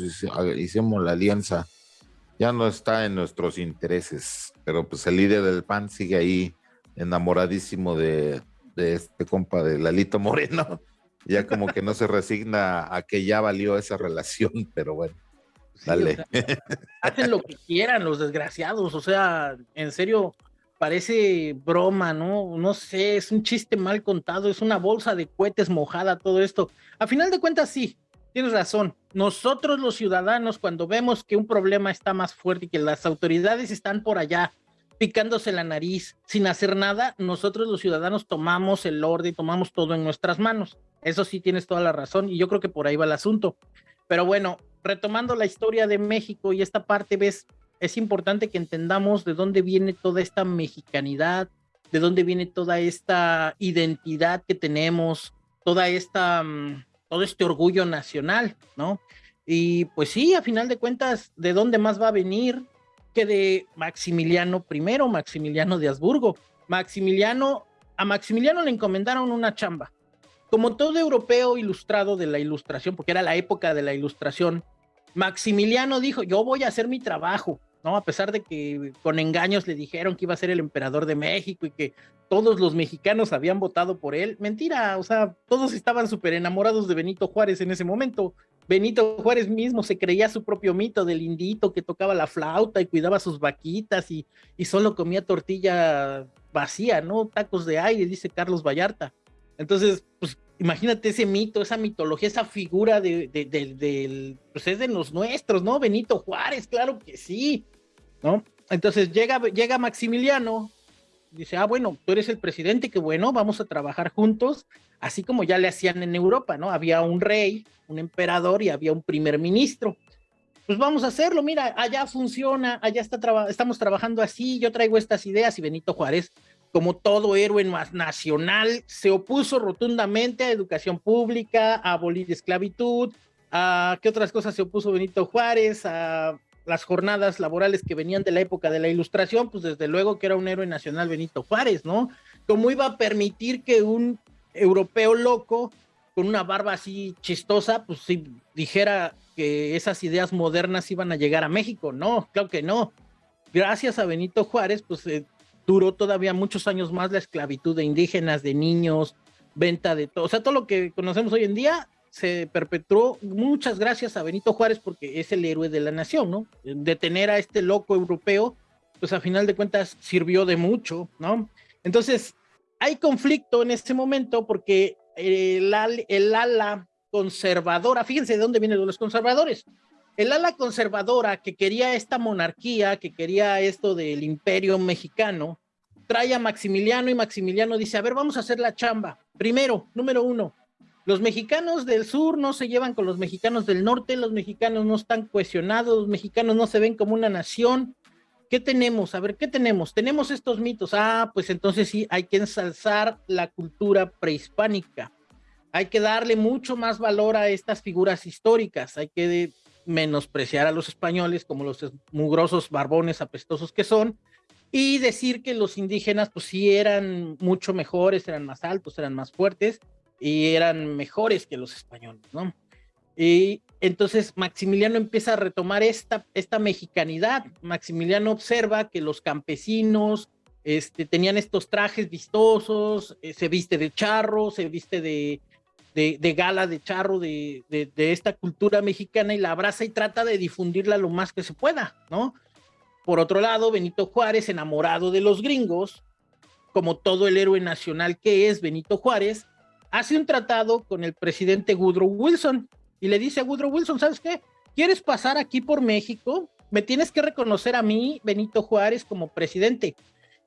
hicimos la alianza. Ya no está en nuestros intereses, pero pues el líder del PAN sigue ahí enamoradísimo de, este compa de Lalito Moreno, ya como que no se resigna a que ya valió esa relación, pero bueno. Dale. hacen lo que quieran los desgraciados, o sea, en serio, parece broma, ¿no? No sé, es un chiste mal contado, es una bolsa de cohetes mojada todo esto. A final de cuentas, sí, tienes razón. Nosotros los ciudadanos, cuando vemos que un problema está más fuerte y que las autoridades están por allá picándose la nariz sin hacer nada, nosotros los ciudadanos tomamos el orden, tomamos todo en nuestras manos. Eso sí tienes toda la razón y yo creo que por ahí va el asunto. Pero bueno, retomando la historia de México y esta parte, ves, es importante que entendamos de dónde viene toda esta mexicanidad, de dónde viene toda esta identidad que tenemos, toda esta, mm, todo este orgullo nacional, ¿no? Y pues sí, a final de cuentas, ¿de dónde más va a venir que de Maximiliano I, Maximiliano de Habsburgo? Maximiliano, a Maximiliano le encomendaron una chamba. Como todo europeo ilustrado de la ilustración, porque era la época de la ilustración, Maximiliano dijo, yo voy a hacer mi trabajo, ¿no? A pesar de que con engaños le dijeron que iba a ser el emperador de México y que todos los mexicanos habían votado por él. Mentira, o sea, todos estaban súper enamorados de Benito Juárez en ese momento. Benito Juárez mismo se creía su propio mito del indito que tocaba la flauta y cuidaba sus vaquitas y, y solo comía tortilla vacía, ¿no? Tacos de aire, dice Carlos Vallarta. Entonces, pues imagínate ese mito, esa mitología, esa figura de, del, pues es de los nuestros, ¿no? Benito Juárez, claro que sí, ¿no? Entonces llega, llega Maximiliano, dice, ah, bueno, tú eres el presidente, que bueno, vamos a trabajar juntos, así como ya le hacían en Europa, ¿no? Había un rey, un emperador y había un primer ministro. Pues vamos a hacerlo, mira, allá funciona, allá está estamos trabajando así, yo traigo estas ideas y Benito Juárez como todo héroe nacional, se opuso rotundamente a educación pública, a abolir esclavitud, a qué otras cosas se opuso Benito Juárez, a las jornadas laborales que venían de la época de la ilustración, pues desde luego que era un héroe nacional Benito Juárez, ¿no? ¿Cómo iba a permitir que un europeo loco con una barba así chistosa, pues si dijera que esas ideas modernas iban a llegar a México? No, claro que no. Gracias a Benito Juárez, pues eh, duró todavía muchos años más la esclavitud de indígenas, de niños, venta de todo, o sea, todo lo que conocemos hoy en día se perpetuó muchas gracias a Benito Juárez porque es el héroe de la nación, ¿no? Detener a este loco europeo, pues a final de cuentas sirvió de mucho, ¿no? Entonces, hay conflicto en este momento porque el, el ala conservadora, fíjense de dónde vienen los conservadores, el ala conservadora que quería esta monarquía, que quería esto del imperio mexicano, trae a Maximiliano y Maximiliano dice, a ver, vamos a hacer la chamba. Primero, número uno, los mexicanos del sur no se llevan con los mexicanos del norte, los mexicanos no están cohesionados, los mexicanos no se ven como una nación. ¿Qué tenemos? A ver, ¿qué tenemos? Tenemos estos mitos. Ah, pues entonces sí, hay que ensalzar la cultura prehispánica. Hay que darle mucho más valor a estas figuras históricas. Hay que menospreciar a los españoles como los mugrosos barbones apestosos que son y decir que los indígenas pues sí eran mucho mejores, eran más altos, eran más fuertes y eran mejores que los españoles, ¿no? Y entonces Maximiliano empieza a retomar esta, esta mexicanidad. Maximiliano observa que los campesinos este, tenían estos trajes vistosos, eh, se viste de charro, se viste de, de, gala, de charro, de, de, esta cultura mexicana y la abraza y trata de difundirla lo más que se pueda, ¿no? Por otro lado, Benito Juárez, enamorado de los gringos, como todo el héroe nacional que es Benito Juárez, hace un tratado con el presidente Woodrow Wilson y le dice a Woodrow Wilson, ¿sabes qué? ¿Quieres pasar aquí por México? Me tienes que reconocer a mí, Benito Juárez, como presidente.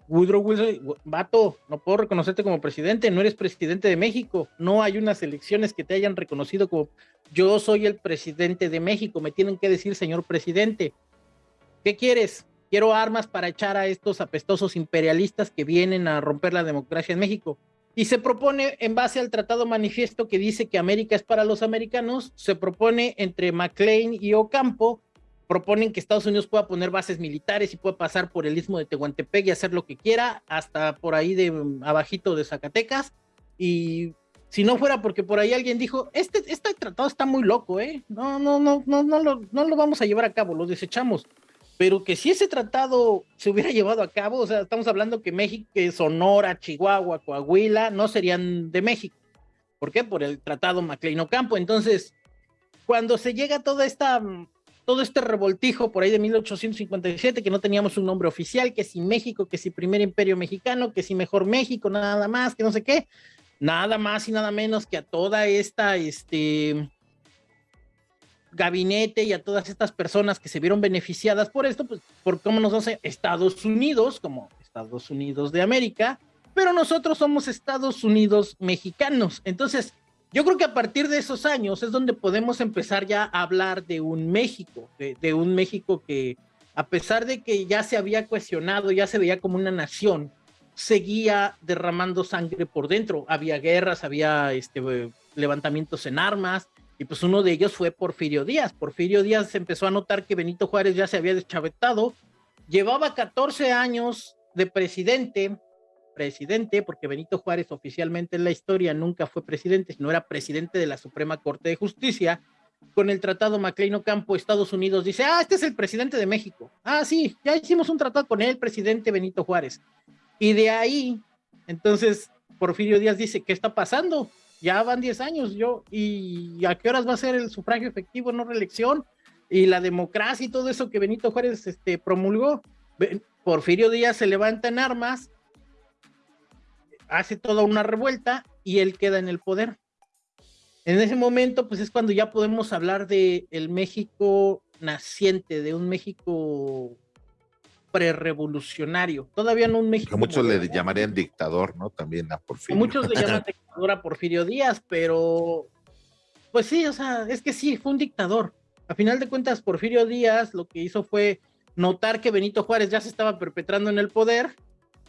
Woodrow Wilson, vato, no puedo reconocerte como presidente, no eres presidente de México, no hay unas elecciones que te hayan reconocido como yo soy el presidente de México, me tienen que decir señor presidente, ¿qué quieres? Quiero armas para echar a estos apestosos imperialistas que vienen a romper la democracia en México. Y se propone, en base al tratado manifiesto que dice que América es para los americanos, se propone entre McLean y Ocampo proponen que Estados Unidos pueda poner bases militares y pueda pasar por el istmo de Tehuantepec y hacer lo que quiera, hasta por ahí de mm, abajito de Zacatecas. Y si no fuera porque por ahí alguien dijo, este, este tratado está muy loco, ¿eh? No, no, no, no, no lo, no lo vamos a llevar a cabo, lo desechamos. Pero que si ese tratado se hubiera llevado a cabo, o sea, estamos hablando que México, Sonora, Chihuahua, Coahuila, no serían de México. ¿Por qué? Por el tratado MacLean Ocampo. Entonces, cuando se llega a toda esta mm, todo este revoltijo por ahí de 1857, que no teníamos un nombre oficial, que si México, que si primer imperio mexicano, que si mejor México, nada más, que no sé qué, nada más y nada menos que a toda esta, este, gabinete y a todas estas personas que se vieron beneficiadas por esto, pues por cómo nos hace Estados Unidos, como Estados Unidos de América, pero nosotros somos Estados Unidos mexicanos. Entonces, yo creo que a partir de esos años es donde podemos empezar ya a hablar de un México, de, un México que a pesar de que ya se había cuestionado, ya se veía como una nación, seguía derramando sangre por dentro. Había guerras, había este, levantamientos en armas, y pues uno de ellos fue Porfirio Díaz. Porfirio Díaz empezó a notar que Benito Juárez ya se había deschavetado, llevaba 14 años de presidente, presidente, porque Benito Juárez oficialmente en la historia nunca fue presidente, sino era presidente de la Suprema Corte de Justicia. Con el tratado Maclean Ocampo, Estados Unidos dice, ah, este es el presidente de México. Ah, sí, ya hicimos un tratado con él, presidente Benito Juárez. Y de ahí, entonces, Porfirio Díaz dice, ¿qué está pasando? Ya van 10 años, yo, ¿y a qué horas va a ser el sufragio efectivo, no reelección? Y la democracia y todo eso que Benito Juárez este, promulgó. Porfirio Díaz se levanta en armas, hace toda una revuelta y él queda en el poder. En ese momento, pues es cuando ya podemos hablar de el México naciente, de un México prerevolucionario. Todavía no un México. Muchos le llamarían dictador, ¿no? También a Porfirio. Muchos le llaman dictador a Porfirio Díaz, pero pues sí, o sea, es que sí, fue un dictador. A final de cuentas, Porfirio Díaz lo que hizo fue notar que Benito Juárez ya se estaba perpetrando en el poder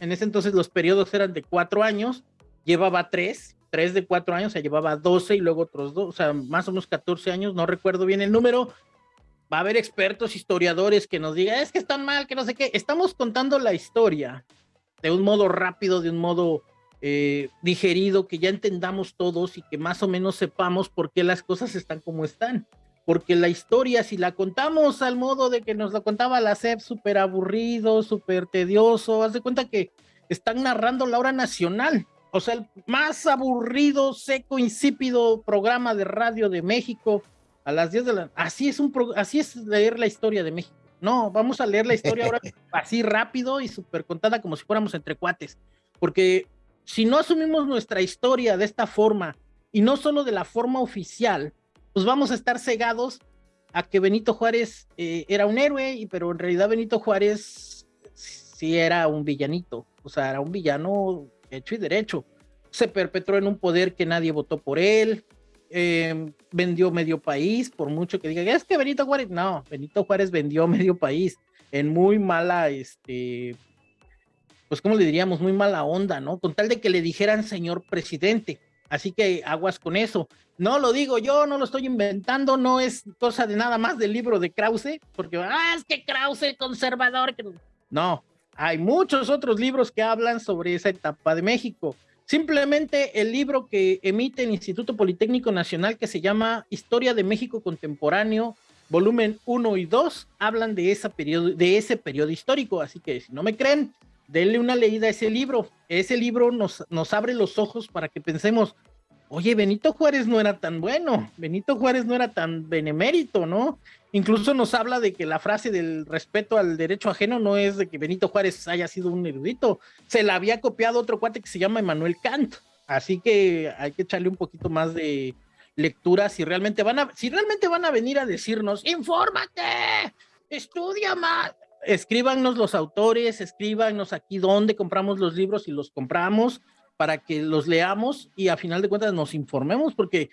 en ese entonces los periodos eran de cuatro años, llevaba tres, tres de cuatro años, o sea, llevaba doce y luego otros dos, o sea, más o menos catorce años, no recuerdo bien el número. Va a haber expertos, historiadores que nos digan, es que están mal, que no sé qué. Estamos contando la historia de un modo rápido, de un modo eh, digerido, que ya entendamos todos y que más o menos sepamos por qué las cosas están como están porque la historia, si la contamos al modo de que nos la contaba la SEP, súper aburrido, súper tedioso, haz de cuenta que están narrando la hora nacional, o sea, el más aburrido, seco, insípido programa de radio de México a las 10 de la así es un así es leer la historia de México. No, vamos a leer la historia ahora así rápido y súper contada como si fuéramos entre cuates, porque si no asumimos nuestra historia de esta forma y no solo de la forma oficial, pues vamos a estar cegados a que Benito Juárez eh, era un héroe, pero en realidad Benito Juárez sí era un villanito, o sea, era un villano hecho y derecho. Se perpetró en un poder que nadie votó por él, em, vendió medio país, por mucho que digan, es que Benito Juárez, no, Benito Juárez vendió medio país en muy mala, este, pues como le diríamos, muy mala onda, ¿no? Con tal de que le dijeran señor presidente. Así que aguas con eso. No lo digo yo, no lo estoy inventando, no es cosa de nada más del libro de Krause, porque, ah, es que Krause, conservador. No, hay muchos otros libros que hablan sobre esa etapa de México. Simplemente el libro que emite el Instituto Politécnico Nacional, que se llama Historia de México Contemporáneo, volumen 1 y 2, hablan de, esa periodo, de ese periodo histórico. Así que si no me creen, denle una leída a ese libro. Ese libro nos, nos abre los ojos para que pensemos, oye, Benito Juárez no era tan bueno, Benito Juárez no era tan benemérito, ¿no? Incluso nos habla de que la frase del respeto al derecho ajeno no es de que Benito Juárez haya sido un erudito, se la había copiado otro cuate que se llama Emanuel Kant, así que hay que echarle un poquito más de lectura si realmente van a, si realmente van a venir a decirnos, infórmate, estudia más, escríbanos los autores, escríbanos aquí dónde compramos los libros y los compramos, para que los leamos y a final de cuentas nos informemos, porque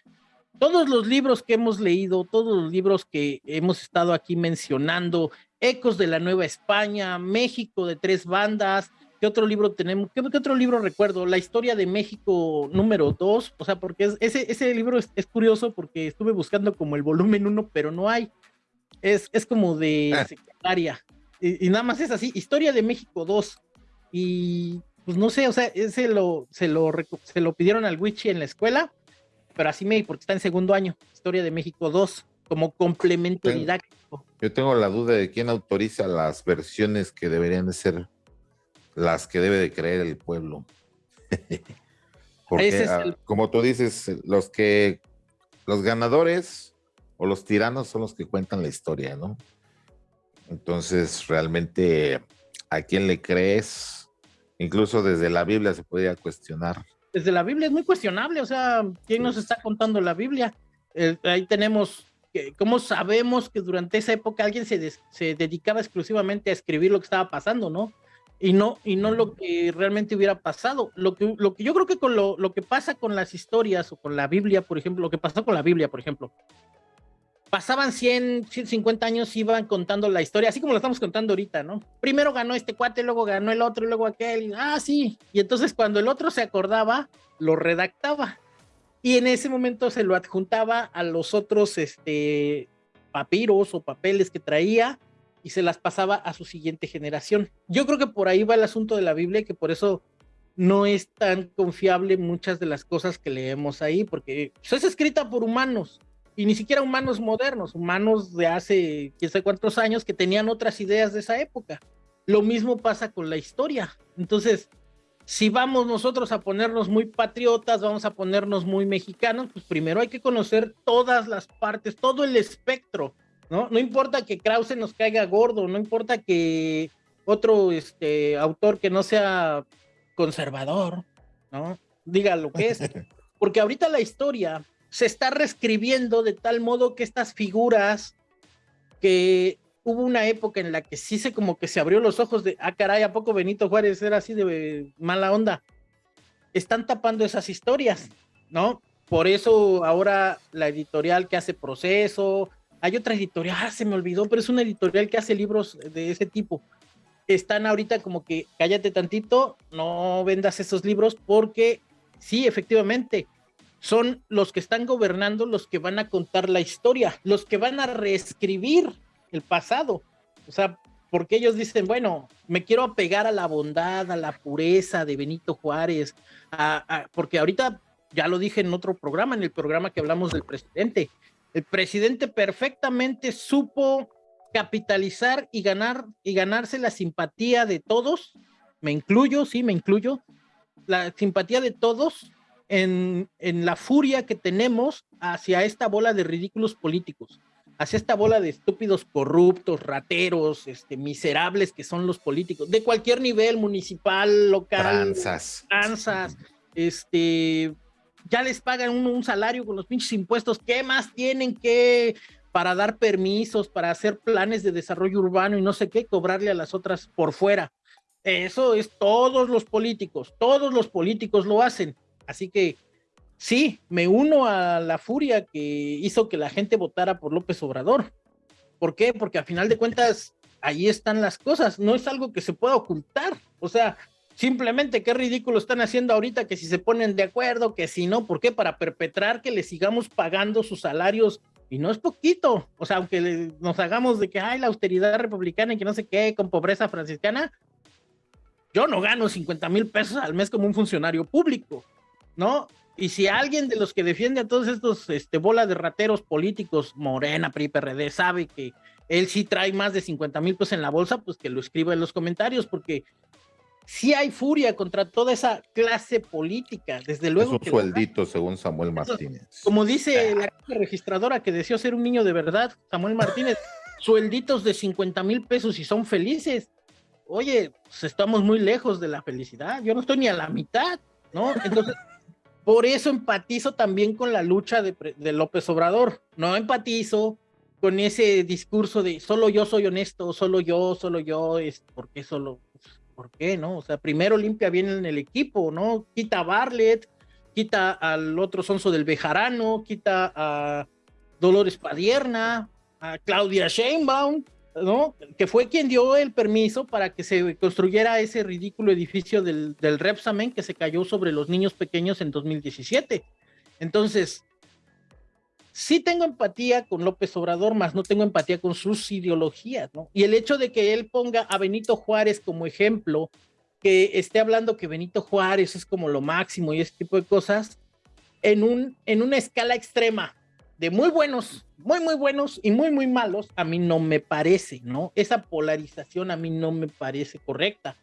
todos los libros que hemos leído, todos los libros que hemos estado aquí mencionando, Ecos de la Nueva España, México de tres bandas, ¿qué otro libro tenemos? ¿Qué, otro libro recuerdo? La historia de México número dos, o sea, porque ese, ese libro es, curioso porque estuve buscando como el volumen uno, pero no hay. Es, es como de ah. Y, nada más es así, Historia de México 2. Y pues no sé, o sea, ese lo, se, lo, se lo pidieron al Wichi en la escuela, pero así me, porque está en segundo año, Historia de México 2, como complemento didáctico. Yo tengo la duda de quién autoriza las versiones que deberían de ser las que debe de creer el pueblo. porque, ah, como tú dices, los que, los ganadores o los tiranos son los que cuentan la historia, ¿no? Entonces, realmente, ¿a quién le crees? Incluso desde la Biblia se podría cuestionar. Desde la Biblia es muy cuestionable, o sea, ¿quién nos está contando la Biblia? Eh, ahí tenemos, que, ¿cómo sabemos que durante esa época alguien se, se dedicaba exclusivamente a escribir lo que estaba pasando, no? y no, y no lo que realmente hubiera pasado. Lo que, lo que yo creo que con lo, lo, que pasa con las historias o con la Biblia, por ejemplo, lo que pasó con la Biblia, por ejemplo, pasaban 100, 150 años, iban contando la historia, así como lo estamos contando ahorita, ¿no? Primero ganó este cuate, luego ganó el otro, luego aquel, y, ah, sí. Y entonces cuando el otro se acordaba, lo redactaba. Y en ese momento se lo adjuntaba a los otros este, papiros o papeles que traía y se las pasaba a su siguiente generación. Yo creo que por ahí va el asunto de la Biblia, que por eso no es tan confiable muchas de las cosas que leemos ahí, porque pues, es escrita por humanos y ni siquiera humanos modernos, humanos de hace quién sabe cuántos años que tenían otras ideas de esa época. Lo mismo pasa con la historia. Entonces, si vamos nosotros a ponernos muy patriotas, vamos a ponernos muy mexicanos, pues primero hay que conocer todas las partes, todo el espectro, ¿no? No importa que Krause nos caiga gordo, no importa que otro este, autor que no sea conservador, ¿no? Diga lo que es. Porque ahorita la historia se está reescribiendo de tal modo que estas figuras que hubo una época en la que sí se como que se abrió los ojos de, ah, caray, ¿a poco Benito Juárez era así de mala onda? Están tapando esas historias, ¿no? Por eso ahora la editorial que hace proceso, hay otra editorial, ah, se me olvidó, pero es una editorial que hace libros de ese tipo. Están ahorita como que cállate tantito, no vendas esos libros porque sí, efectivamente, son los que están gobernando los que van a contar la historia, los que van a reescribir el pasado. O sea, porque ellos dicen, bueno, me quiero apegar a la bondad, a la pureza de Benito Juárez, porque ahorita ya lo dije en otro programa, en el programa que hablamos del presidente, el presidente perfectamente supo capitalizar y ganar y ganarse la simpatía de todos, me incluyo, sí, me incluyo, la simpatía de todos en, la furia que tenemos hacia esta bola de ridículos políticos, hacia esta bola de estúpidos corruptos, rateros, este, miserables que son los políticos, de cualquier nivel, municipal, local, tranzas, este, ya les pagan un, un, salario con los pinches impuestos, ¿qué más tienen que para dar permisos, para hacer planes de desarrollo urbano y no sé qué, cobrarle a las otras por fuera? Eso es todos los políticos, todos los políticos lo hacen. Así que sí, me uno a la furia que hizo que la gente votara por López Obrador. ¿Por qué? Porque a final de cuentas, ahí están las cosas, no es algo que se pueda ocultar. O sea, simplemente qué ridículo están haciendo ahorita que si se ponen de acuerdo, que si no, ¿por qué? Para perpetrar que le sigamos pagando sus salarios y no es poquito. O sea, aunque nos hagamos de que hay la austeridad republicana y que no sé qué, con pobreza franciscana, yo no gano 50 mil pesos al mes como un funcionario público. ¿No? Y si alguien de los que defiende a todos estos este, bolas de rateros políticos, Morena, PRI, PRD, sabe que él sí trae más de 50 mil pesos en la bolsa, pues que lo escriba en los comentarios, porque sí hay furia contra toda esa clase política, desde luego. Es un sueldito, según Samuel Martínez. como dice ah. la registradora que deseó ser un niño de verdad, Samuel Martínez, suelditos de 50 mil pesos y son felices. Oye, pues estamos muy lejos de la felicidad, yo no estoy ni a la mitad, ¿no? Entonces... Por eso empatizo también con la lucha de, López Obrador. No empatizo con ese discurso de solo yo soy honesto, solo yo, solo yo, es ¿por qué solo? ¿Por qué, no? O sea, primero limpia bien en el equipo, ¿no? Quita a Barlet, quita al otro sonso del Bejarano, quita a Dolores Padierna, a Claudia Sheinbaum, ¿no? Que fue quien dio el permiso para que se construyera ese ridículo edificio del, del Repsamen que se cayó sobre los niños pequeños en 2017. Entonces, sí tengo empatía con López Obrador, más no tengo empatía con sus ideologías, ¿no? Y el hecho de que él ponga a Benito Juárez como ejemplo, que esté hablando que Benito Juárez es como lo máximo y ese tipo de cosas, en, un, en una escala extrema, de muy buenos, muy, muy buenos y muy, muy malos, a mí no me parece, ¿no? Esa polarización a mí no me parece correcta.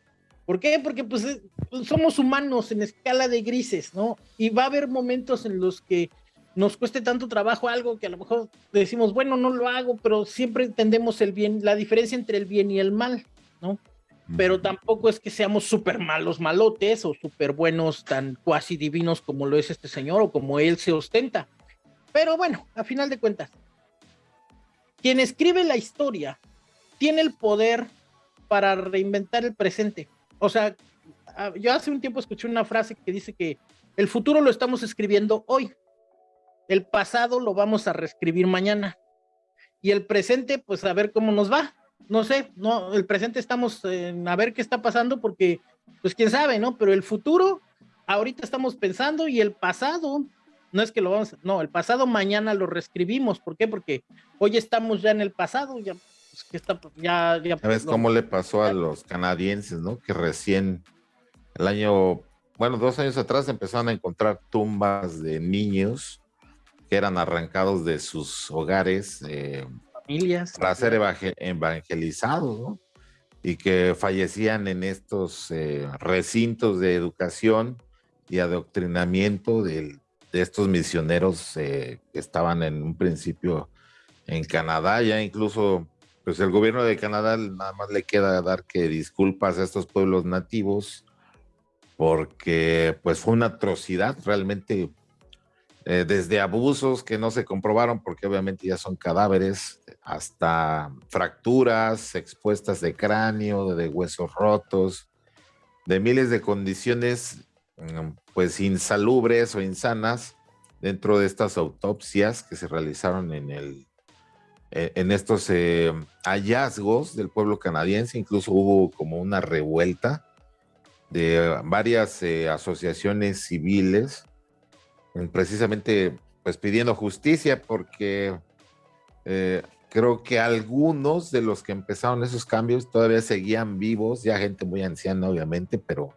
¿Por qué? Porque pues, pues somos humanos en escala de grises, ¿no? Y va a haber momentos en los que nos cueste tanto trabajo algo que a lo mejor decimos, bueno, no lo hago, pero siempre entendemos el bien, la diferencia entre el bien y el mal, ¿no? Pero tampoco es que seamos súper malos malotes o súper buenos, tan cuasi divinos como lo es este señor o como él se ostenta. Pero bueno, a final de cuentas, quien escribe la historia tiene el poder para reinventar el presente. O sea, yo hace un tiempo escuché una frase que dice que el futuro lo estamos escribiendo hoy, el pasado lo vamos a reescribir mañana y el presente, pues a ver cómo nos va. No sé, no, el presente estamos a ver qué está pasando porque, pues quién sabe, ¿no? Pero el futuro, ahorita estamos pensando y el pasado, no es que lo vamos, no, el pasado mañana lo reescribimos. ¿Por qué? Porque hoy estamos ya en el pasado, ya, pues, que está, ya, ya. ¿Sabes cómo le pasó a los canadienses, no? Que recién el año, bueno, dos años atrás empezaron a encontrar tumbas de niños que eran arrancados de sus hogares, eh, familias, para ser evangelizados, ¿no? Y que fallecían en estos eh, recintos de educación y adoctrinamiento de, estos misioneros eh, que estaban en un principio en Canadá, ya incluso pues el gobierno de Canadá nada más le queda dar que disculpas a estos pueblos nativos porque pues fue una atrocidad realmente eh, desde abusos que no se comprobaron porque obviamente ya son cadáveres, hasta fracturas expuestas de cráneo, de huesos rotos, de miles de condiciones pues insalubres o insanas dentro de estas autopsias que se realizaron en el e, en estos eh, hallazgos del pueblo canadiense, incluso hubo como una revuelta de varias eh, asociaciones civiles precisamente pues pidiendo justicia porque eh, creo que algunos de los que empezaron esos cambios todavía seguían vivos, ya gente muy anciana obviamente, pero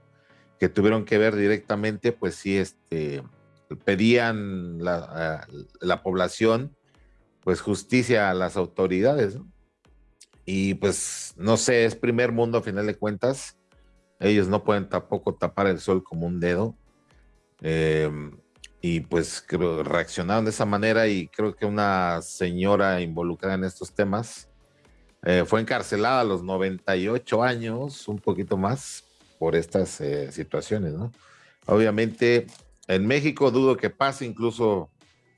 que tuvieron que ver directamente, pues sí, este, pedían la, la población pues justicia a las autoridades, Y pues no sé, es primer mundo a final de cuentas, ellos no pueden tampoco tapar el sol como un dedo. Eh, y pues reaccionaron de esa manera y creo que una señora involucrada en estos temas eh, fue encarcelada a los 98 años, un poquito más, por estas eh, situaciones, ¿no? Obviamente, en México dudo que pase, incluso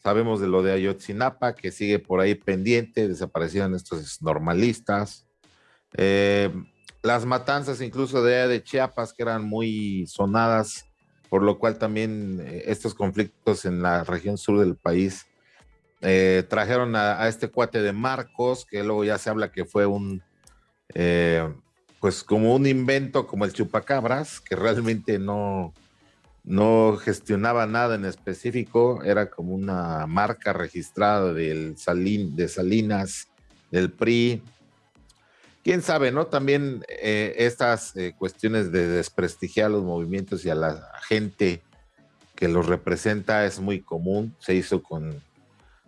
sabemos de lo de Ayotzinapa, que sigue por ahí pendiente, desaparecieron estos normalistas. Eh, las matanzas incluso de, de Chiapas, que eran muy sonadas, por lo cual también eh, estos conflictos en la región sur del país trajeron a, este cuate de Marcos, que luego ya se habla que fue un, eh, pues como un invento como el chupacabras, que realmente no, no gestionaba nada en específico, era como una marca registrada del Salín, de Salinas, del PRI, quién sabe, ¿no? También eh, estas eh, cuestiones de desprestigiar los movimientos y a la gente que los representa es muy común. Se hizo con,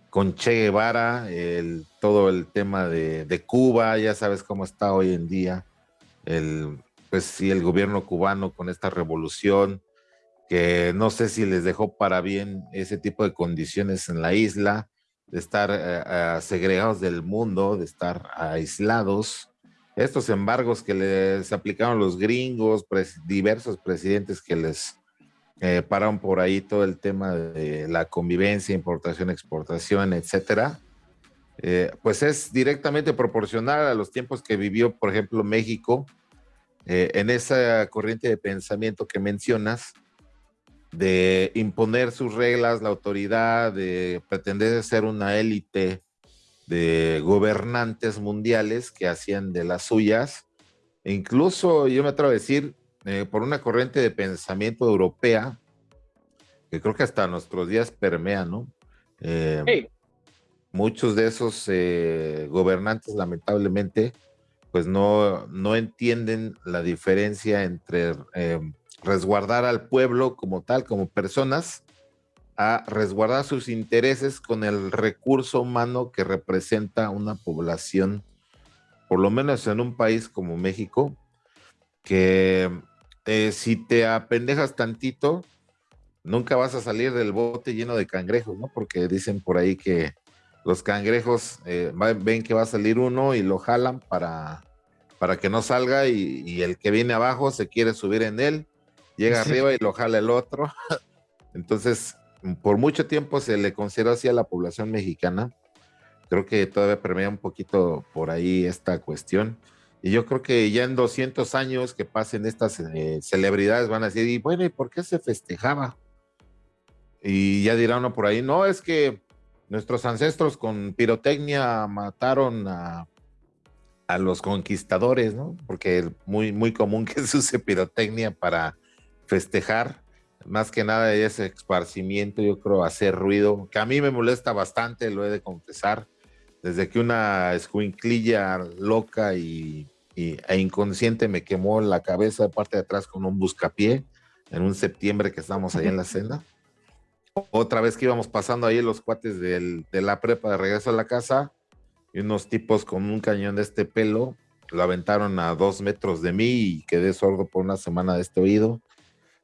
con Che Guevara, el, todo el tema de, Cuba, ya sabes cómo está hoy en día. El, pues sí, el gobierno cubano con esta revolución, que no sé si les dejó para bien ese tipo de condiciones en la isla, de estar eh, segregados del mundo, de estar aislados. Estos embargos que les aplicaron los gringos, diversos presidentes que les eh, pararon por ahí todo el tema de la convivencia, importación, exportación, etcétera, eh, pues es directamente proporcional a los tiempos que vivió, por ejemplo, México, eh, en esa corriente de pensamiento que mencionas, de imponer sus reglas, la autoridad, de pretender ser una élite de gobernantes mundiales que hacían de las suyas, e incluso yo me atrevo a decir, eh, por una corriente de pensamiento europea, que creo que hasta nuestros días permea, ¿no? Eh, muchos de esos eh, gobernantes, lamentablemente, pues no, no entienden la diferencia entre resguardar al pueblo como tal, como personas, a resguardar sus intereses con el recurso humano que representa una población, por lo menos en un país como México, que eh, si te apendejas tantito, nunca vas a salir del bote lleno de cangrejos, ¿no? Porque dicen por ahí que los cangrejos eh, ven que va a salir uno y lo jalan para, para que no salga y, el que viene abajo se quiere subir en él, llega arriba y lo jala el otro. Entonces, por mucho tiempo se le consideró así a la población mexicana. Creo que todavía permea un poquito por ahí esta cuestión. Y yo creo que ya en 200 años que pasen estas eh, celebridades van a decir, y bueno, ¿y por qué se festejaba? Y ya dirá uno por ahí, no, es que nuestros ancestros con pirotecnia mataron a, a los conquistadores, ¿no? Porque es muy, muy común que se use pirotecnia para festejar. Más que nada ese esparcimiento, yo creo, hacer ruido, que a mí me molesta bastante, lo he de confesar. Desde que una escuinclilla loca y, e inconsciente me quemó la cabeza de parte de atrás con un buscapié en un septiembre que estábamos ahí en la senda otra vez que íbamos pasando ahí los cuates de la prepa de regreso a la casa y unos tipos con un cañón de este pelo lo aventaron a dos metros de mí y quedé sordo por una semana de este oído.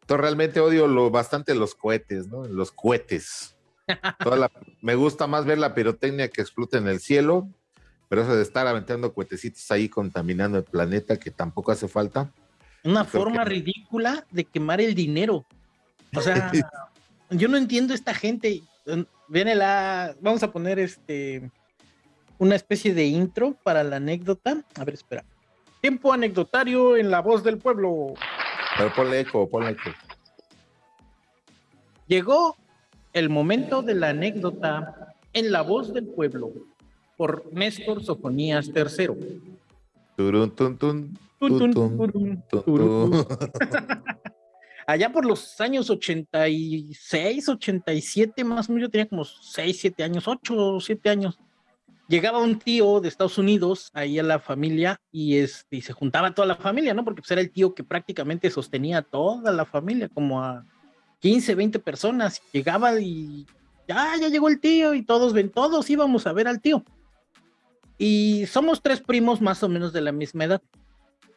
Entonces realmente odio lo, bastante los cohetes, ¿no? Los cohetes. me gusta más ver la pirotecnia que explota en el cielo, pero eso de estar aventando cohetecitos ahí contaminando el planeta que tampoco hace falta. Una forma ridícula de quemar el dinero. O sea, yo no entiendo esta gente. Viene la. Vamos a poner este. Una especie de intro para la anécdota. A ver, espera. Tiempo anecdotario en la voz del pueblo. Pero ponle eco, ponle eco. Llegó el momento de la anécdota en la voz del pueblo por Néstor Sofonías III. Turun, tun, tun, allá por los años 86, 87, más o menos, yo tenía como 6, 7 años, 8 o 7 años. Llegaba un tío de Estados Unidos ahí a la familia y, este, se juntaba toda la familia, ¿no? Porque pues, era el tío que prácticamente sostenía a toda la familia, como a 15, 20 personas. Llegaba y ya, ya llegó el tío y todos ven, todos íbamos a ver al tío. Y somos tres primos más o menos de la misma edad.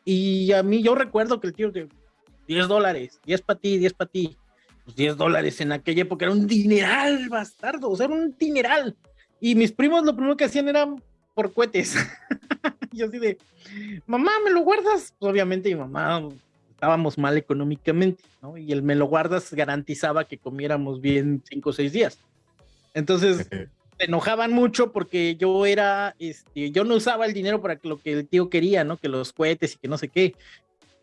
Y a mí yo recuerdo que el tío, 10 dólares, 10 para ti, 10 para ti. Pues 10 dólares en aquella época era un dineral, bastardo, o sea, era un dineral. Y mis primos lo primero que hacían era por cohetes. Yo así de, mamá, ¿me lo guardas? Pues obviamente mi mamá estábamos mal económicamente, ¿no? Y el me lo guardas garantizaba que comiéramos bien 5 o 6 días. Entonces, se enojaban mucho porque yo era, este, yo no usaba el dinero para lo que el tío quería, ¿no? Que los cohetes y que no sé qué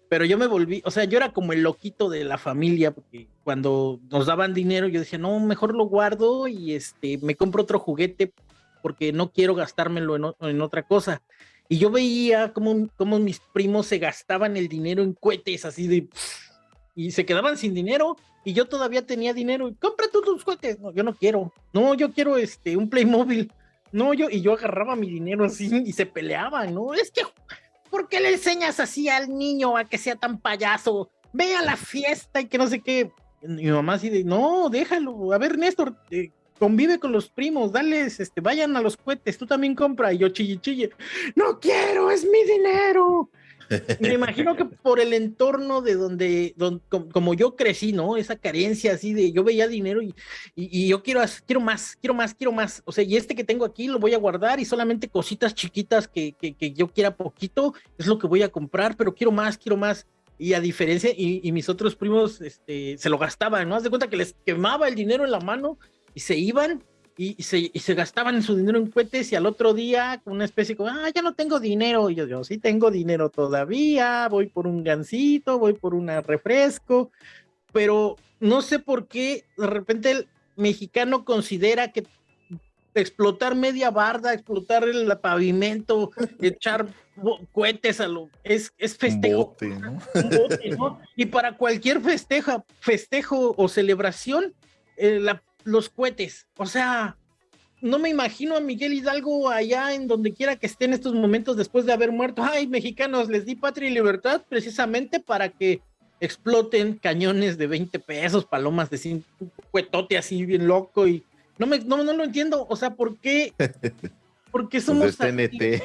pero yo me volví, o sea, yo era como el loquito de la familia, porque cuando nos daban dinero yo decía, no, mejor lo guardo y este, me compro otro juguete porque no quiero gastármelo en, otra cosa. Y yo veía cómo, cómo, mis primos se gastaban el dinero en cohetes, así de... Y se quedaban sin dinero y yo todavía tenía dinero. Compra tú tus cohetes. No, yo no quiero. No, yo quiero este, un Playmobil. No, yo, y yo agarraba mi dinero así y se peleaban, ¿no? Es que ¿por qué le enseñas así al niño a que sea tan payaso? Ve a la fiesta y que no sé qué. Mi mamá así de, no, déjalo. A ver, Néstor, eh, convive con los primos, dales, este, vayan a los cohetes, tú también compra. Y yo chille, chille, no quiero, es mi dinero. Me imagino que por el entorno de donde, como yo crecí, ¿no? Esa carencia así de yo veía dinero y, y, yo quiero, quiero más, quiero más, quiero más. O sea, y este que tengo aquí lo voy a guardar y solamente cositas chiquitas que, que, que yo quiera poquito es lo que voy a comprar, pero quiero más, quiero más. Y a diferencia, y, y mis otros primos este, se lo gastaban, ¿no? Haz de cuenta que les quemaba el dinero en la mano y se iban y, se, y se gastaban su dinero en cohetes y al otro día una especie como, ah, ya no tengo dinero. Y yo, yo sí tengo dinero todavía, voy por un gansito, voy por un refresco, pero no sé por qué de repente el mexicano considera que explotar media barda, explotar el pavimento, echar cohetes a lo es, es festejo. Y para cualquier festeja, festejo o celebración, eh, la los cohetes. O sea, no me imagino a Miguel Hidalgo allá en donde quiera que esté en estos momentos después de haber muerto. Ay, mexicanos, les di patria y libertad precisamente para que exploten cañones de 20 pesos, palomas de 5, cuetote así bien loco y no, me, no, no lo entiendo. O sea, ¿por qué? porque somos TNT.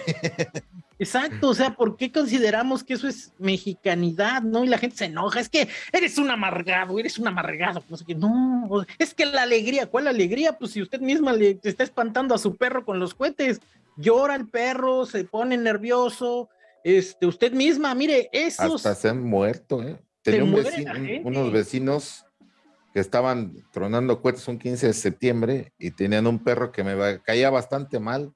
Exacto, o sea, ¿por qué consideramos que eso es mexicanidad, no? Y la gente se enoja, es que eres un amargado, eres un amargado, no sé qué, no, es que la alegría, ¿cuál alegría? Pues si usted misma le está espantando a su perro con los cohetes, llora el perro, se pone nervioso, este, usted misma, mire, eso. Hasta se han muerto, ¿eh? Tenía unos vecinos que estaban tronando cohetes un 15 de septiembre y tenían un perro que me caía bastante mal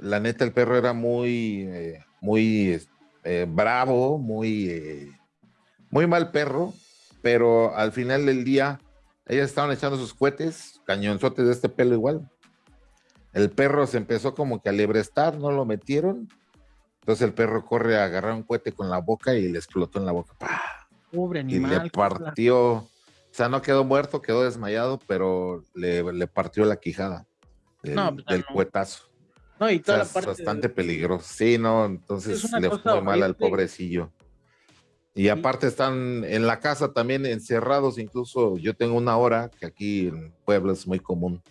la neta, el perro era muy, eh, muy eh, bravo, muy, eh, muy mal perro, pero al final del día, ellas estaban echando sus cohetes, cañonzotes de este pelo igual. El perro se empezó como que a lebrestar, no lo metieron. Entonces el perro corre a agarrar un cohete con la boca y le explotó en la boca. Pobre animal. Y le partió, o sea, no quedó muerto, quedó desmayado, pero le, partió la quijada del, pues, del cuetazo. No, y toda la parte. bastante peligroso. Sí, no, entonces le fue mal al pobrecillo. Y aparte están en la casa también encerrados, incluso yo tengo una hora que aquí en Puebla es muy común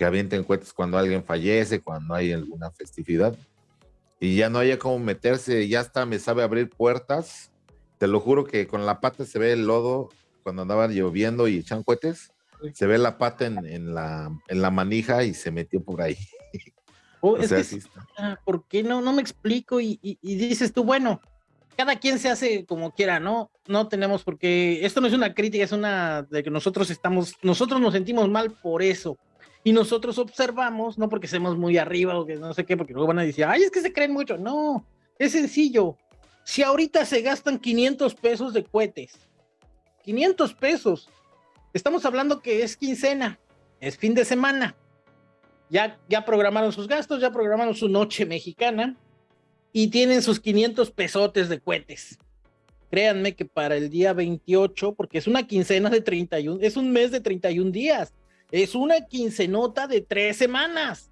que avienten cohetes cuando alguien fallece, cuando hay alguna festividad. Y ya no haya cómo meterse, ya está, me sabe abrir puertas. Te lo juro que con la pata se ve el lodo cuando andaban lloviendo y echan cohetes. Se ve la pata en, la, en la manija y se metió por ahí. Oh, es que, ¿Por qué no? No me explico y, dices tú, bueno, cada quien se hace como quiera, ¿no? No tenemos por qué, esto no es una crítica, es una de que nosotros estamos, nosotros nos sentimos mal por eso. Y nosotros observamos, no porque seamos muy arriba o que no sé qué, porque luego van a decir, ay, es que se creen mucho. No, es sencillo. Si ahorita se gastan 500 pesos de cohetes, 500 pesos, estamos hablando que es quincena, es fin de semana ya, ya programaron sus gastos, ya programaron su noche mexicana y tienen sus 500 pesotes de cohetes. Créanme que para el día 28, porque es una quincena de 31, es un mes de 31 días, es una quincenota de tres semanas.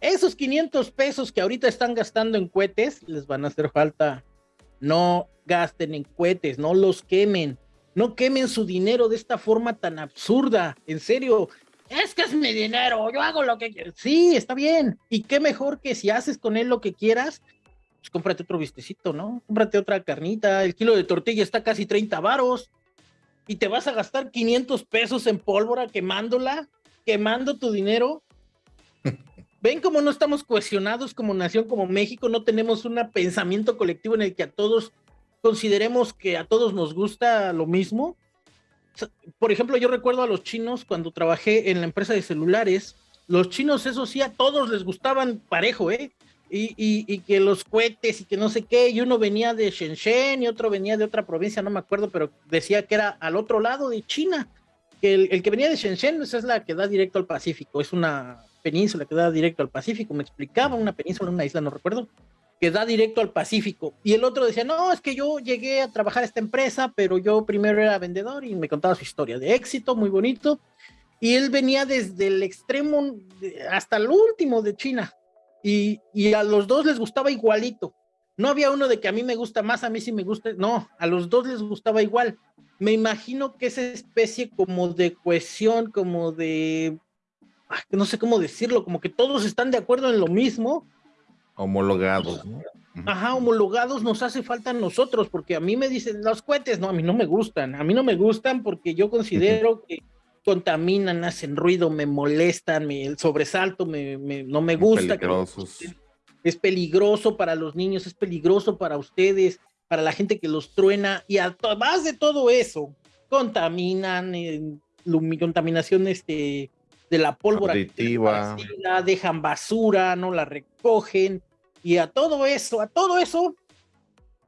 Esos 500 pesos que ahorita están gastando en cohetes les van a hacer falta. No gasten en cohetes, no los quemen. No quemen su dinero de esta forma tan absurda. En serio, es que es mi dinero, yo hago lo que quiero. Sí, está bien. Y qué mejor que si haces con él lo que quieras, pues cómprate otro vistecito, ¿no? Cómprate otra carnita, el kilo de tortilla está casi 30 varos y te vas a gastar 500 pesos en pólvora quemándola, quemando tu dinero. Ven cómo no estamos cohesionados como nación, como México, no tenemos un pensamiento colectivo en el que a todos consideremos que a todos nos gusta lo mismo por ejemplo, yo recuerdo a los chinos cuando trabajé en la empresa de celulares, los chinos, eso sí, a todos les gustaban parejo, ¿eh? Y, que los cohetes y que no sé qué, y uno venía de Shenzhen y otro venía de otra provincia, no me acuerdo, pero decía que era al otro lado de China. Que el, que venía de Shenzhen, esa es la que da directo al Pacífico, es una península que da directo al Pacífico, me explicaba, una península, una isla, no recuerdo que da directo al Pacífico. Y el otro decía, no, es que yo llegué a trabajar a esta empresa, pero yo primero era vendedor y me contaba su historia de éxito, muy bonito. Y él venía desde el extremo hasta el último de China. Y, y a los dos les gustaba igualito. No había uno de que a mí me gusta más, a mí sí me gusta. No, a los dos les gustaba igual. Me imagino que esa especie como de cohesión, como de, no sé cómo decirlo, como que todos están de acuerdo en lo mismo, Homologados, Ajá, homologados nos hace falta a nosotros, porque a mí me dicen los cohetes, no, a mí no me gustan, a mí no me gustan porque yo considero que contaminan, hacen ruido, me molestan, me, el sobresalto me, no me gusta. es peligroso para los niños, es peligroso para ustedes, para la gente que los truena, y además de todo eso, contaminan, eh, contaminación este, de la pólvora, dejan basura, no la recogen, y a todo eso, a todo eso,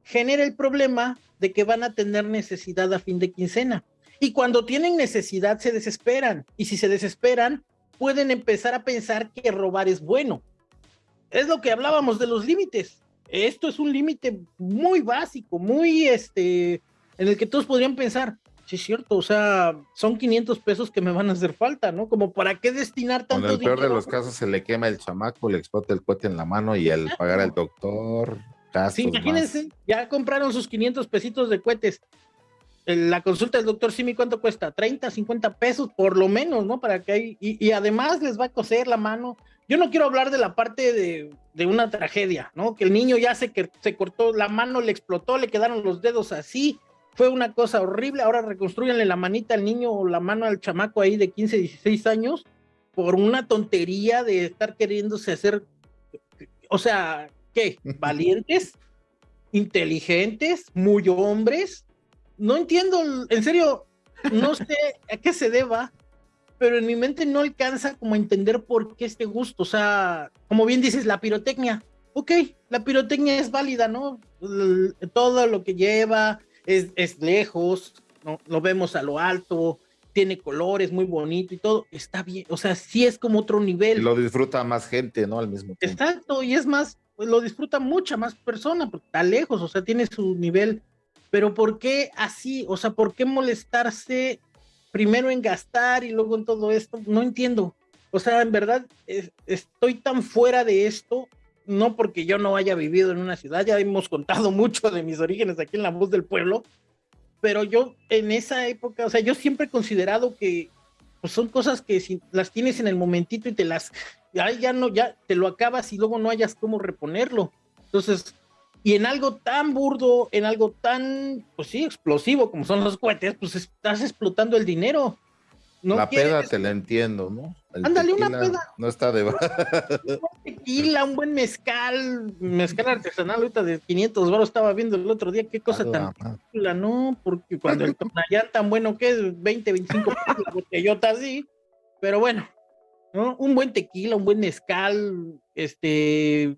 genera el problema de que van a tener necesidad a fin de quincena. Y cuando tienen necesidad se desesperan. Y si se desesperan, pueden empezar a pensar que robar es bueno. Es lo que hablábamos de los límites. Esto es un límite muy básico, muy este, en el que todos podrían pensar, sí es cierto, o sea, son 500 pesos que me van a hacer falta, ¿no? Como para qué destinar tanto dinero. En el peor de los casos se le quema el chamaco, le explota el cohete en la mano y el pagar al doctor. sí, imagínense, ya compraron sus 500 pesitos de cohetes. La consulta del doctor Simi, ¿cuánto cuesta? 30, 50 pesos por lo menos, ¿no? Para que hay, y, y además les va a coser la mano yo no quiero hablar de la parte de, de una tragedia, ¿no? Que el niño ya se, que, se cortó la mano, le explotó, le quedaron los dedos así, fue una cosa horrible, ahora reconstruyanle la manita al niño o la mano al chamaco ahí de 15, 16 años por una tontería de estar queriéndose hacer, o sea, ¿qué? ¿Valientes? ¿Inteligentes? ¿Muy hombres? No entiendo, en serio, no sé a qué se deba, pero en mi mente no alcanza como a entender por qué este gusto, o sea, como bien dices, la pirotecnia, ok, la pirotecnia es válida, ¿no? Todo lo que lleva es, es lejos, ¿no? Lo vemos a lo alto, tiene colores, muy bonito y todo, está bien, o sea, sí es como otro nivel. lo disfruta más gente, ¿no? Al mismo tiempo. Exacto, y es más, pues lo disfruta mucha más persona, porque está lejos, o sea, tiene su nivel, pero ¿por qué así? O sea, ¿por qué molestarse primero en gastar y luego en todo esto? No entiendo. O sea, en verdad, estoy tan fuera de esto, no porque yo no haya vivido en una ciudad, ya hemos contado mucho de mis orígenes aquí en La Voz del Pueblo, pero yo en esa época, o sea, yo siempre he considerado que pues son cosas que si las tienes en el momentito y te las, ya, ya no, ya te lo acabas y luego no hayas cómo reponerlo. Entonces, y en algo tan burdo, en algo tan, pues sí, explosivo como son los cohetes, pues estás explotando el dinero la peda te la entiendo, ¿no? Ándale, una peda. No está de... un tequila, un buen mezcal, mezcal artesanal ahorita de 500 baros estaba viendo el otro día, qué cosa tan chula, ¿no? Porque cuando el tonallán tan bueno que es 20, 25 pesos la botellota así, pero bueno, ¿no? Un buen tequila, un buen mezcal, este,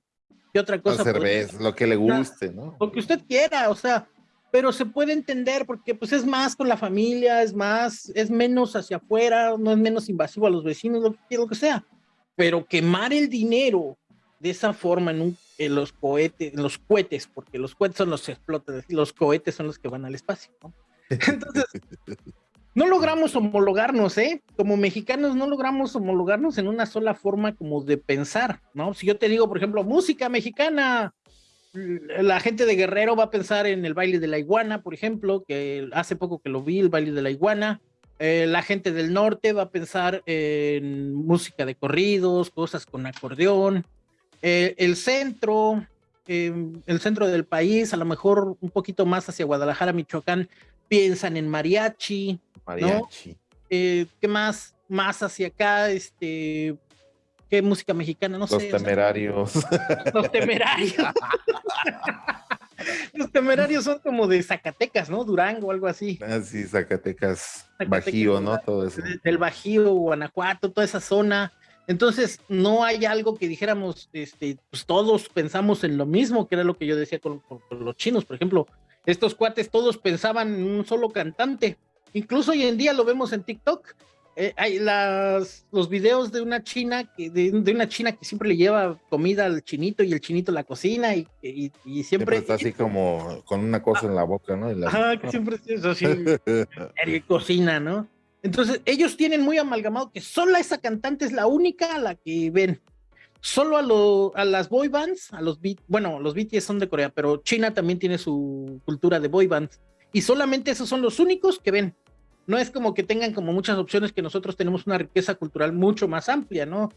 ¿qué otra cosa? cerveza, lo que le guste, ¿no? Lo que usted quiera, o sea, pero se puede entender porque pues es más con la familia, es más, es menos hacia afuera, no es menos invasivo a los vecinos, lo que, lo que sea. Pero quemar el dinero de esa forma en, un, en los cohetes, en los cohetes, porque los cohetes son los que explotan, los cohetes son los que van al espacio, ¿no? Entonces, no logramos homologarnos, ¿eh? Como mexicanos no logramos homologarnos en una sola forma como de pensar, ¿no? Si yo te digo, por ejemplo, música mexicana, la gente de Guerrero va a pensar en el baile de la iguana, por ejemplo, que hace poco que lo vi, el baile de la iguana. Eh, la gente del norte va a pensar en música de corridos, cosas con acordeón. Eh, el centro, em, el centro del país, a lo mejor un poquito más hacia Guadalajara, Michoacán, piensan en mariachi. Mariachi. Eh, ¿Qué más? Más hacia acá, este, qué música mexicana, no sé. Los temerarios. los temerarios. los temerarios son como de Zacatecas, ¿no? Durango, algo así. Ah, sí, Zacatecas, Bajío, ¿no? Todo eso. Del Bajío, Guanajuato, toda esa zona. Entonces, no hay algo que dijéramos, este, pues todos pensamos en lo mismo, que era lo que yo decía con, con los chinos, por ejemplo. Estos cuates todos pensaban en un solo cantante. Incluso hoy en día lo vemos en TikTok eh, hay las, los videos de una china que de, una china que siempre le lleva comida al chinito y el chinito la cocina y, y, siempre, está así como con una cosa en la boca, ¿no? Ajá, que siempre es así, cocina, ¿no? Entonces, ellos tienen muy amalgamado que solo esa cantante es la única a la que ven. Solo a, lo, a las boy bands, a los bueno, los BTS son de Corea, pero China también tiene su cultura de boy bands. Y solamente esos son los únicos que ven no es como que tengan como muchas opciones que nosotros tenemos una riqueza cultural mucho más amplia, ¿no?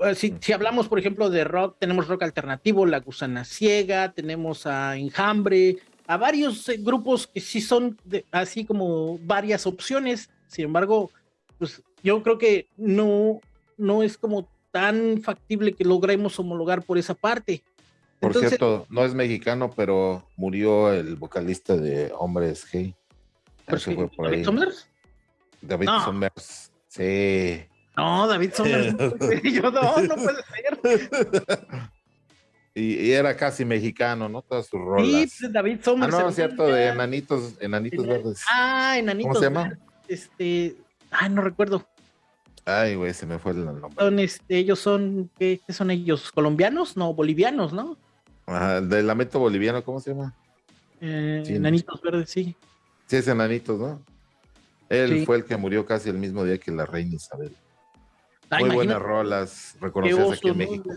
Eh, si, si, hablamos, por ejemplo, de rock, tenemos rock alternativo, La Gusana Ciega, tenemos a Enjambre, a varios eh, grupos que sí son así como varias opciones. Sin embargo, pues yo creo que no, no es como tan factible que logremos homologar por esa parte. Por cierto, no es mexicano, pero murió el vocalista de Hombres G. David Somers, sí. No, David Somers. yo no, no puede ser. Y, era casi mexicano, ¿no? Todas sus rolas. Sí, pues, David Somers. Ah, no, es cierto, de Enanitos, Enanitos Verdes. Ah, Enanitos ¿Cómo se llama? Este, ay, no recuerdo. Ay, güey, se me fue el nombre. Son, este, ellos son, ¿qué, ¿qué, son ellos? ¿Colombianos? No, bolivianos, ¿no? Ajá, del lamento boliviano, ¿cómo se llama? Eh, Enanitos Verdes, sí. Sí, es enanitos, ¿no? Él fue el que murió casi el mismo día que la reina Isabel. Ah, Muy buenas rolas, reconocidas aquí en México.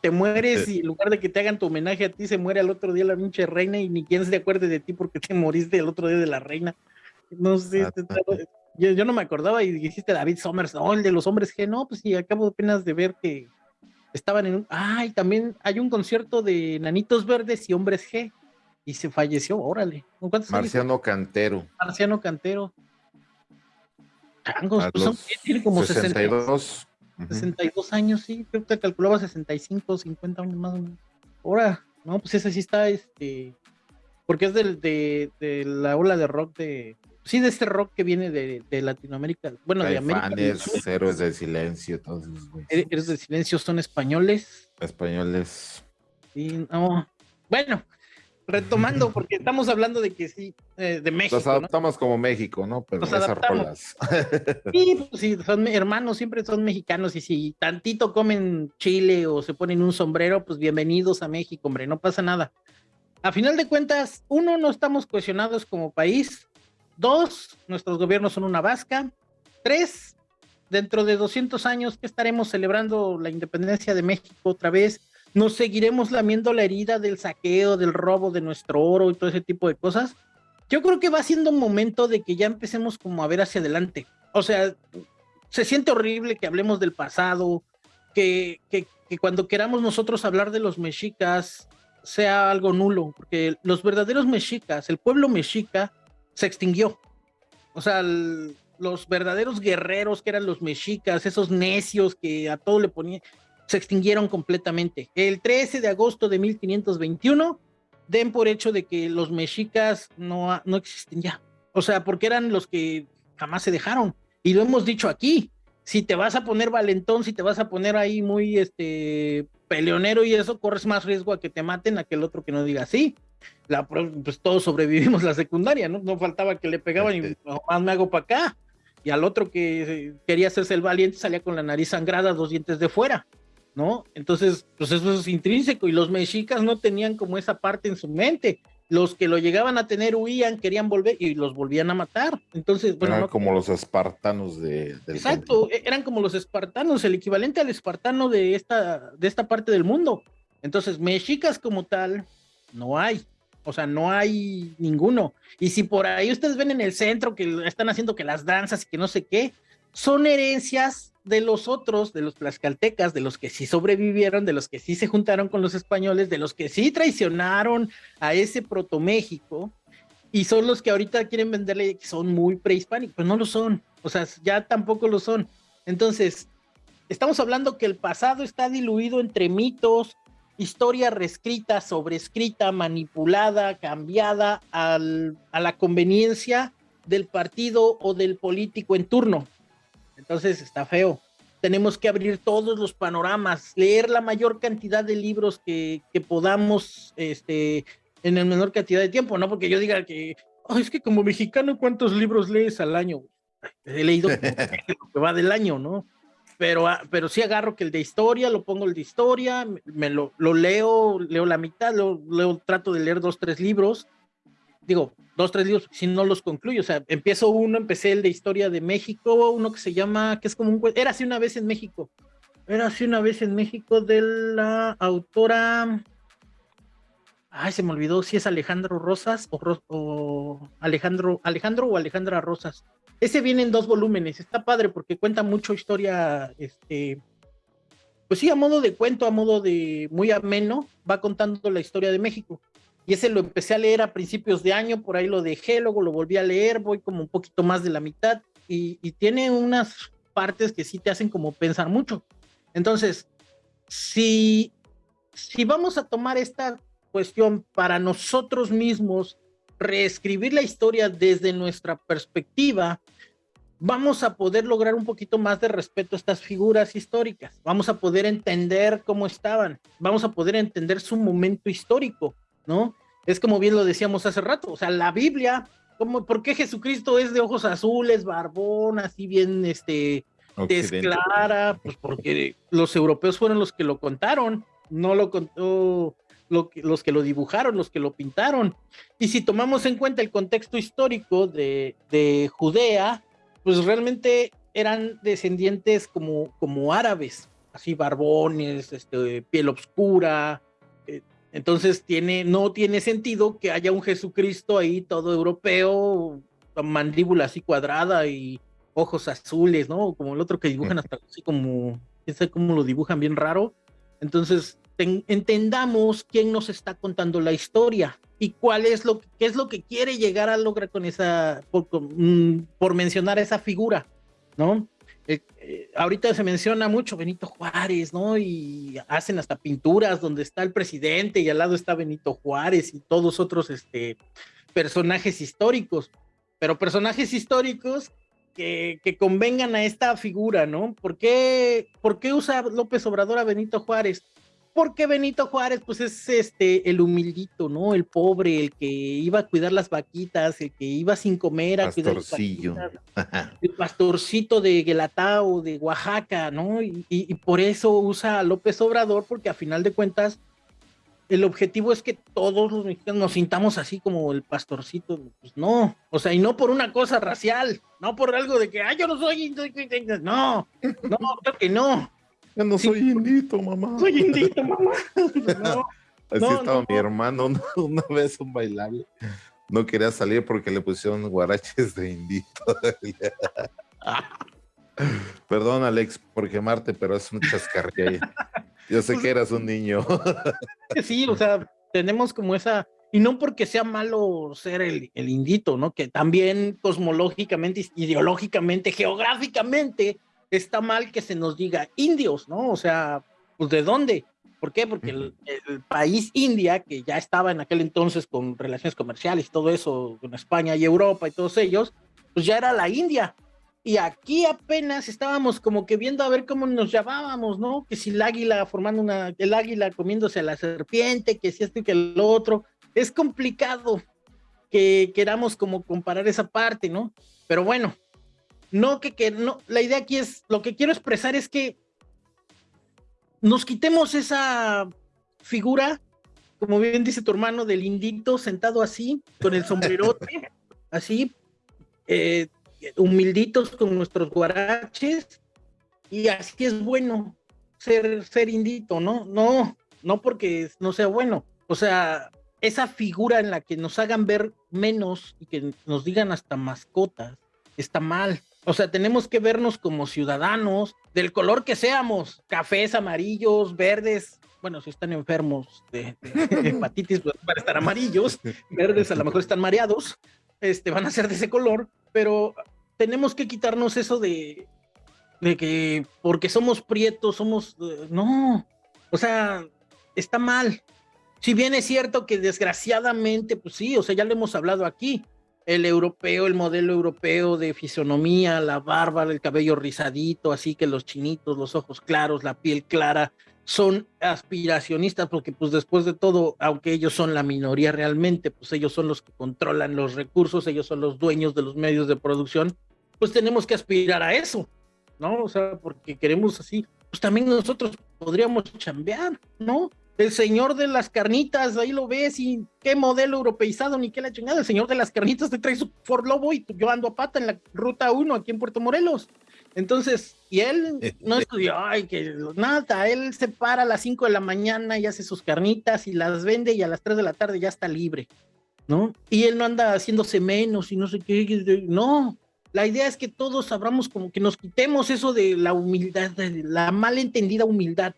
Te mueres y en lugar de que te hagan tu homenaje a ti, se muere al otro día la pinche reina y ni quien se acuerde de ti porque te moriste el otro día de la reina. No sé, ah, yo, no me acordaba y dijiste David Somers, no, el de los hombres que no, pues sí, acabo apenas de ver que, estaban en un, ay, también hay un concierto de Nanitos Verdes y Hombres G, y se falleció, órale. Marciano Cantero. Marciano Cantero. Changos, pues son, tiene como 62. 62 años, sí, creo que calculaba 65, 50 años más o menos. Ahora, no, pues ese sí está, este, porque es del, de, de la ola de rock de, sí, de este rock que viene de, de Latinoamérica, bueno, de América. Héroes de Silencio, todos Héroes de Silencio son españoles. Españoles. Sí, no. Bueno, retomando, porque estamos hablando de que sí, eh, de México. Nos adaptamos como México, ¿no? Pero Nos adaptamos. sí, pues sí, son hermanos, siempre son mexicanos, y si tantito comen chile o se ponen un sombrero, pues bienvenidos a México, hombre, no pasa nada. A final de cuentas, uno, no estamos cohesionados como país. Dos, nuestros gobiernos son una vasca. Tres, dentro de 200 años que estaremos celebrando la independencia de México otra vez, nos seguiremos lamiendo la herida del saqueo, del robo de nuestro oro y todo ese tipo de cosas. Yo creo que va siendo un momento de que ya empecemos como a ver hacia adelante. O sea, se siente horrible que hablemos del pasado, que, que, que cuando queramos nosotros hablar de los mexicas sea algo nulo, porque los verdaderos mexicas, el pueblo mexica, se extinguió. O sea, los verdaderos guerreros que eran los mexicas, esos necios que a todo le ponían, se extinguieron completamente. El 13 de agosto de 1521, den por hecho de que los mexicas no, no existen ya. O sea, porque eran los que jamás se dejaron. Y lo hemos dicho aquí, si te vas a poner valentón, si te vas a poner ahí muy este peleonero y eso, corres más riesgo a que te maten a que el otro que no diga sí. La, pues todos sobrevivimos la secundaria, ¿no? No faltaba que le pegaban y más me hago para acá. Y al otro que quería hacerse el valiente salía con la nariz sangrada, dos dientes de fuera. ¿No? Entonces, pues eso es intrínseco y los mexicas no tenían como esa parte en su mente. Los que lo llegaban a tener huían, querían volver y los volvían a matar. Entonces, bueno. Eran como los espartanos de. Exacto, e-, eran como los espartanos, el equivalente al espartano de esta, de esta parte del mundo. Entonces, mexicas como tal, no hay. O sea, no hay ninguno. Y si por ahí ustedes ven en el centro que están haciendo que las danzas y que no sé qué, son herencias de los otros, de los tlaxcaltecas, de los que sí sobrevivieron, de los que sí se juntaron con los españoles, de los que sí traicionaron a ese proto México, y son los que ahorita quieren venderle que son muy prehispánicos, pues no lo son, o sea, ya tampoco lo son. Entonces, estamos hablando que el pasado está diluido entre mitos, historia reescrita, sobrescrita, manipulada, cambiada a la conveniencia del partido o del político en turno. Entonces está feo. Tenemos que abrir todos los panoramas, leer la mayor cantidad de libros que, podamos este, en el menor cantidad de tiempo, no porque yo diga que, es que como mexicano, ¿cuántos libros lees al año? He leído lo que va del año, ¿no? Pero, ah, pero sí agarro que el de historia, lo pongo el de historia, me lo, lo leo, leo la mitad, lo, leo, trato de leer dos, tres libros, digo, dos, tres libros, si no los concluyo. O sea, empiezo uno, empecé el de historia de México, uno que se llama, que es como un era así una vez en México. Era así una vez en México de la autora. Ay, se me olvidó si es Alejandro Rosas o, Alejandro, Alejandro o Alejandra Rosas. Ese viene en dos volúmenes, está padre porque cuenta mucho historia, este, pues sí, a modo de cuento, a modo de muy ameno, va contando la historia de México y ese lo empecé a leer a principios de año, por ahí lo dejé, luego lo volví a leer, voy como un poquito más de la mitad y, tiene unas partes que sí te hacen como pensar mucho. Entonces, si, si vamos a tomar esta cuestión para nosotros mismos, reescribir la historia desde nuestra perspectiva, vamos a poder lograr un poquito más de respeto a estas figuras históricas, vamos a poder entender cómo estaban, vamos a poder entender su momento histórico ¿no? Es como bien lo decíamos hace rato, o sea, la Biblia, como, ¿por qué Jesucristo es de ojos azules, barbón, así bien, este, desclara? Pues porque los europeos fueron los que lo contaron, no lo contó lo los que lo dibujaron, los que lo pintaron. Y si tomamos en cuenta el contexto histórico de, de Judea, pues realmente eran descendientes como, como árabes, así barbones, este, piel oscura, entonces tiene, no tiene sentido que haya un Jesucristo ahí todo europeo, mandíbula así cuadrada y ojos azules, ¿no? Como el otro que dibujan hasta así como, no sé cómo lo dibujan bien raro. Entonces, entendamos quién nos está contando la historia y cuál es lo qué es lo que quiere llegar a lograr con esa, por, mm, por mencionar esa figura, ¿no? Eh, eh, ahorita se menciona mucho Benito Juárez, ¿no? Y hacen hasta pinturas donde está el presidente y al lado está Benito Juárez y todos otros este, personajes históricos, pero personajes históricos que, que convengan a esta figura, ¿no? ¿Por qué, ¿Por qué usa López Obrador a Benito Juárez? Porque Benito Juárez, pues es este el humildito, ¿no? El pobre, el que iba a cuidar las vaquitas, el que iba sin comer a cuidar las vaquitas, el pastorcito de Guelatao, de Oaxaca, ¿no? Y, por eso usa a López Obrador, porque a final de cuentas el objetivo es que todos los mexicanos nos sintamos así como el pastorcito, pues no, o sea, y no por una cosa racial, no por algo de que, ay, yo no soy, no, no, creo que no, yo no soy indito, mamá. Soy indito, mamá. Así estaba mi hermano una, vez un bailable. No quería salir porque le pusieron guaraches de indito. Perdón, Alex, por quemarte, pero es un chascarrillo. Yo sé que eras un niño. sí, o sea, tenemos como esa, y no porque sea malo ser el, el indito, ¿no? Que también cosmológicamente, ideológicamente, geográficamente, está mal que se nos diga indios, ¿no? O sea, pues ¿de dónde? ¿Por qué? Porque el, país India, que ya estaba en aquel entonces con relaciones comerciales y todo eso, con España y Europa y todos ellos, pues ya era la India. Y aquí apenas estábamos como que viendo a ver cómo nos llamábamos, ¿no? Que si el águila formando una, el águila comiéndose a la serpiente, que si esto y que el otro. Es complicado que queramos como comparar esa parte, ¿no? Pero bueno, no que, que no, la idea aquí es, lo que quiero expresar es que nos quitemos esa figura, como bien dice tu hermano, del indito sentado así, con el sombrerote, así, eh, humilditos con nuestros guaraches, y así es bueno ser, ser indito, ¿no? No, no porque no sea bueno. O sea, esa figura en la que nos hagan ver menos y que nos digan hasta mascotas, está mal. O sea, tenemos que vernos como ciudadanos, del color que seamos, cafés, amarillos, verdes. Bueno, si están enfermos de, hepatitis, pues van a estar amarillos, verdes a lo mejor están mareados, este, van a ser de ese color, pero tenemos que quitarnos eso de, de que porque somos prietos, somos... Eh, no, o sea, está mal. Si bien es cierto que desgraciadamente, pues sí, o sea, ya lo hemos hablado aquí, el europeo, el modelo europeo de fisonomía, la barba, el cabello rizadito, así que los chinitos, los ojos claros, la piel clara, son aspiracionistas porque pues después de todo, aunque ellos son la minoría realmente, pues ellos son los que controlan los recursos, ellos son los dueños de los medios de producción, pues tenemos que aspirar a eso, ¿no? O sea, porque queremos así, pues también nosotros podríamos chambear, ¿no? El señor de las carnitas, ahí lo ves, y qué modelo europeizado, ni qué la chingada, el señor de las carnitas te trae su Ford Lobo y yo ando a pata en la ruta 1 aquí en Puerto Morelos. Entonces, y él no estudió, ay, que nada, él se para a las 5 de la mañana y hace sus carnitas y las vende y a las 3 de la tarde ya está libre, ¿no? Y él no anda haciéndose menos y no sé qué, no. La idea es que todos sabramos como que nos quitemos eso de la humildad, de la malentendida humildad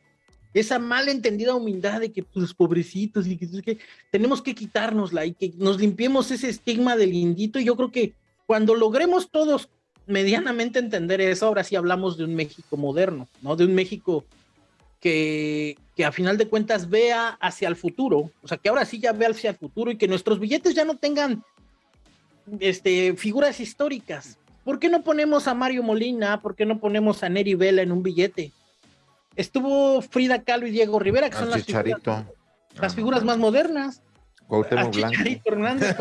esa malentendida humildad de que pues pobrecitos y que, tenemos que quitárnosla y que nos limpiemos ese estigma del indito y yo creo que cuando logremos todos medianamente entender eso, ahora sí hablamos de un México moderno, ¿no? De un México que, que a final de cuentas vea hacia el futuro, o sea, que ahora sí ya vea hacia el futuro y que nuestros billetes ya no tengan este, figuras históricas. ¿Por qué no ponemos a Mario Molina? ¿Por qué no ponemos a Neri Vela en un billete? Estuvo Frida Kahlo y Diego Rivera, que son las figuras, las figuras más modernas. Cuauhtémoc Blanco. Hernández,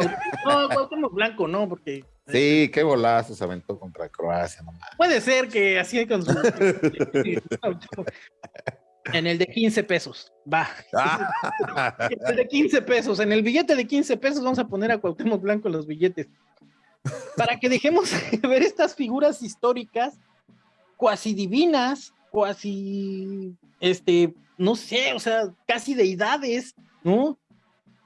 no, Cuauhtémoc Blanco, no, porque... Sí, qué golazo se aventó contra Croacia, nomás. Puede ser que así con su... en el de 15 pesos, va. en el de 15 pesos, en el billete de 15 pesos vamos a poner a Cuauhtémoc Blanco los billetes. Para que dejemos ver estas figuras históricas cuasi divinas, así, este, no sé, o sea, casi deidades, ¿no?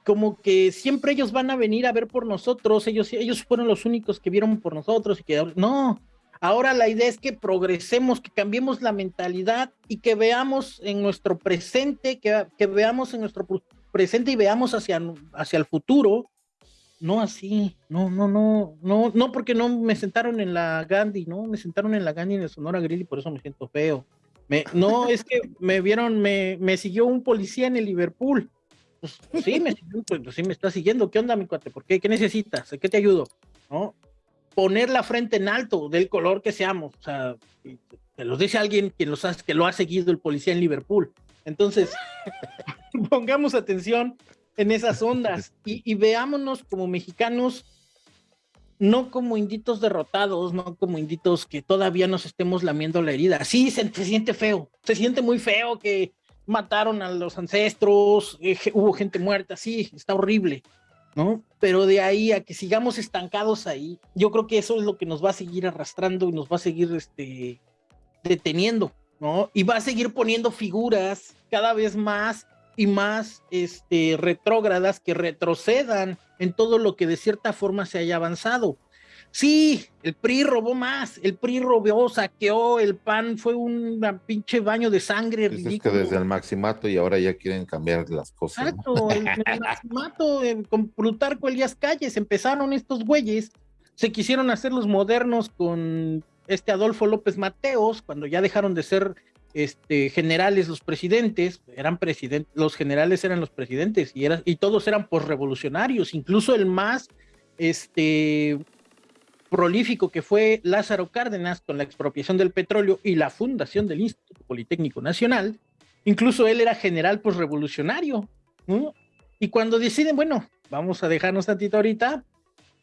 Como que siempre ellos van a venir a ver por nosotros, ellos, ellos fueron los únicos que vieron por nosotros y que, no, Ahora la idea es que progresemos, que cambiemos la mentalidad y que veamos en nuestro presente, que, que veamos en nuestro presente y veamos hacia, hacia el futuro. No así, no, no, no, no, no, porque no me sentaron en la Gandhi, no, me sentaron en la Gandhi en el Sonora Grill y por eso me siento feo. No, es que me vieron, me, siguió un policía en el Liverpool. Pues, sí, me, está siguiendo. ¿Qué onda, mi cuate? ¿Por qué? ¿Qué necesitas? ¿Qué te ayudo? Poner la frente en alto del color que seamos. O sea, te los dice alguien que, los que lo ha seguido el policía en Liverpool. Entonces, pongamos atención en esas ondas y, veámonos como mexicanos, no como inditos derrotados, no como inditos que todavía nos estemos lamiendo la herida. Sí, se, siente feo, se siente muy feo que mataron a los ancestros, eh, hubo gente muerta, sí, está horrible, ¿no? Pero de ahí a que sigamos estancados ahí, yo creo que eso es lo que nos va a seguir arrastrando y nos va a seguir este, deteniendo, ¿no? Y va a seguir poniendo figuras cada vez más y más este, retrógradas que retrocedan en todo lo que de cierta forma se haya avanzado. Sí, el PRI robó más, el PRI robó, saqueó, el PAN fue un pinche baño de sangre pues Es que desde el maximato y ahora ya quieren cambiar las cosas. Exacto, el, maximato, con Plutarco Elías Calles, empezaron estos güeyes, se quisieron hacer los modernos con este Adolfo López Mateos, cuando ya dejaron de ser este, generales los presidentes, eran presidentes, los generales eran los presidentes y, y todos eran posrevolucionarios, incluso el más este, prolífico que fue Lázaro Cárdenas con la expropiación del petróleo y la fundación del Instituto Politécnico Nacional, incluso él era general pues revolucionario, Y cuando deciden, bueno, vamos a dejarnos tantito ahorita,